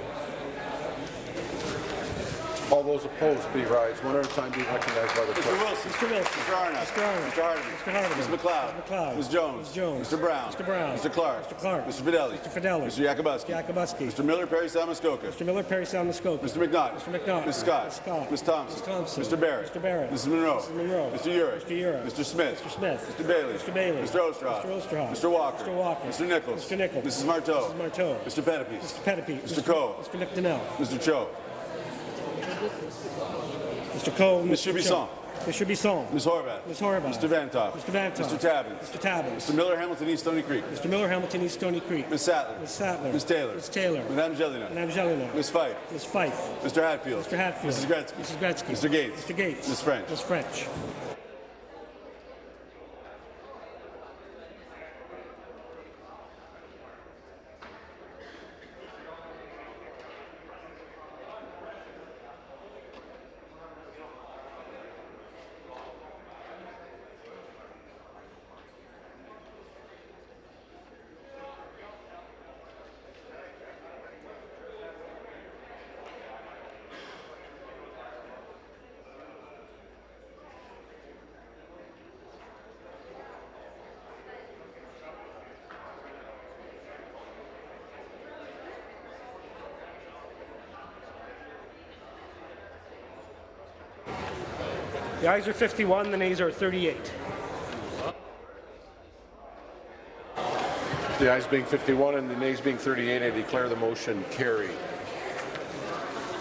[SPEAKER 1] All those opposed, be rise one at a time, be recognized by the
[SPEAKER 32] Mr.
[SPEAKER 1] clerk.
[SPEAKER 32] Wilson.
[SPEAKER 33] Mr. Wilson.
[SPEAKER 32] Mr. Arnott.
[SPEAKER 33] Mr. Arnott.
[SPEAKER 32] Mr. Hardeman.
[SPEAKER 33] Mr. Hardeman.
[SPEAKER 32] Ms. MacLeod.
[SPEAKER 33] Ms. MacLeod.
[SPEAKER 32] Ms. Jones.
[SPEAKER 33] Ms. Jones.
[SPEAKER 32] Mr. Brown.
[SPEAKER 33] Mr. Brown.
[SPEAKER 32] Mr. Clark.
[SPEAKER 33] Mr. Clark.
[SPEAKER 32] Mr. Fedeli.
[SPEAKER 33] Mr. Fedeli.
[SPEAKER 32] Mr. Yakabuski.
[SPEAKER 33] Mr. Yakabuski.
[SPEAKER 32] Mr. Miller Perry Salmuskoka.
[SPEAKER 33] Mr. Miller Perry Salmuskoka.
[SPEAKER 32] Mr. McNaught.
[SPEAKER 33] Mr. McNaught.
[SPEAKER 32] Ms. Scott.
[SPEAKER 33] Ms. Scott.
[SPEAKER 32] Ms. Thompson.
[SPEAKER 33] Ms. Thompson.
[SPEAKER 32] Mr. Barrett.
[SPEAKER 33] Mr. Barrett.
[SPEAKER 32] Mrs. Munro.
[SPEAKER 33] Mrs. Munro.
[SPEAKER 32] Mr. Yurek.
[SPEAKER 33] Mr. Yurek.
[SPEAKER 32] Mr. Smith.
[SPEAKER 33] Mr. Smith.
[SPEAKER 32] Mr. Bailey.
[SPEAKER 33] Mr. Bailey.
[SPEAKER 32] Mr. Oosterhoff.
[SPEAKER 33] Mr. Oosterhoff.
[SPEAKER 32] Mr. Walker.
[SPEAKER 33] Mr. Walker.
[SPEAKER 32] Mr. Nicholls.
[SPEAKER 33] Mr. Nicholls.
[SPEAKER 32] Mrs. Martow.
[SPEAKER 33] Mrs. Martow.
[SPEAKER 32] Mr. Pettapiece.
[SPEAKER 33] Mr. Pettapiece.
[SPEAKER 32] Mr. Coe.
[SPEAKER 33] Mr. McDonell.
[SPEAKER 32] Mr. Cho.
[SPEAKER 33] Mr. Coe.
[SPEAKER 32] Mr. Bisson.
[SPEAKER 33] Mr. Bisson.
[SPEAKER 32] Ms. Horwath.
[SPEAKER 33] Ms. Horwath.
[SPEAKER 32] Mr. Vanthof.
[SPEAKER 33] Mr. Vanthof.
[SPEAKER 32] Mr. Tabin.
[SPEAKER 33] Mr. Tabin.
[SPEAKER 32] Mr. Miller Hamilton East Stoney Creek.
[SPEAKER 33] Mr. Miller, Hamilton East Stoney Creek.
[SPEAKER 32] Ms. Sattler.
[SPEAKER 33] Ms. Sattler.
[SPEAKER 32] Ms. Taylor.
[SPEAKER 33] Ms. Taylor.
[SPEAKER 32] Madame Gélinas.
[SPEAKER 33] Madame Gélinas.
[SPEAKER 32] Ms. Fife.
[SPEAKER 33] Ms. Fife.
[SPEAKER 32] Mr. Hatfield.
[SPEAKER 33] Mr. Hatfield.
[SPEAKER 32] Mrs. Gretzky.
[SPEAKER 33] Mrs. Gretzky.
[SPEAKER 32] Mr. Gates.
[SPEAKER 33] Mr. Gates.
[SPEAKER 32] Ms. French.
[SPEAKER 33] Ms. French. The ayes are 51, the nays are 38.
[SPEAKER 1] The ayes being 51 and the nays being 38, I declare the motion carried.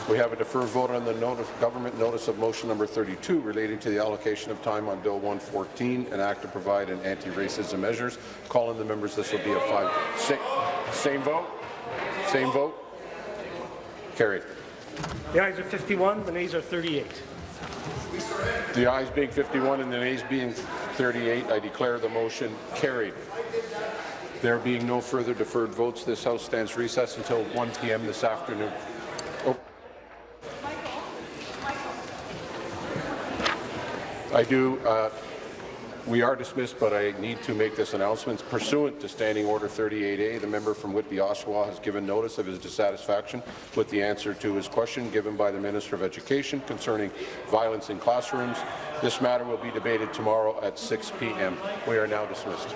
[SPEAKER 1] We have a deferred vote on the notice, government notice of motion number 32 relating to the allocation of time on Bill 114, an act to provide an anti-racism measures. Calling the members, this will be a five, six, same vote, same vote, carried.
[SPEAKER 33] The ayes are 51, the nays are 38.
[SPEAKER 1] The ayes being 51 and the nays being 38, I declare the motion carried. There being no further deferred votes, this House stands recessed until 1 p.m. this afternoon. Oh. I do, uh, we are dismissed, but I need to make this announcement. Pursuant to Standing Order 38A, the member from Whitby, Oshawa has given notice of his dissatisfaction with the answer to his question given by the Minister of Education concerning violence in classrooms. This matter will be debated tomorrow at 6 p.m. We are now dismissed.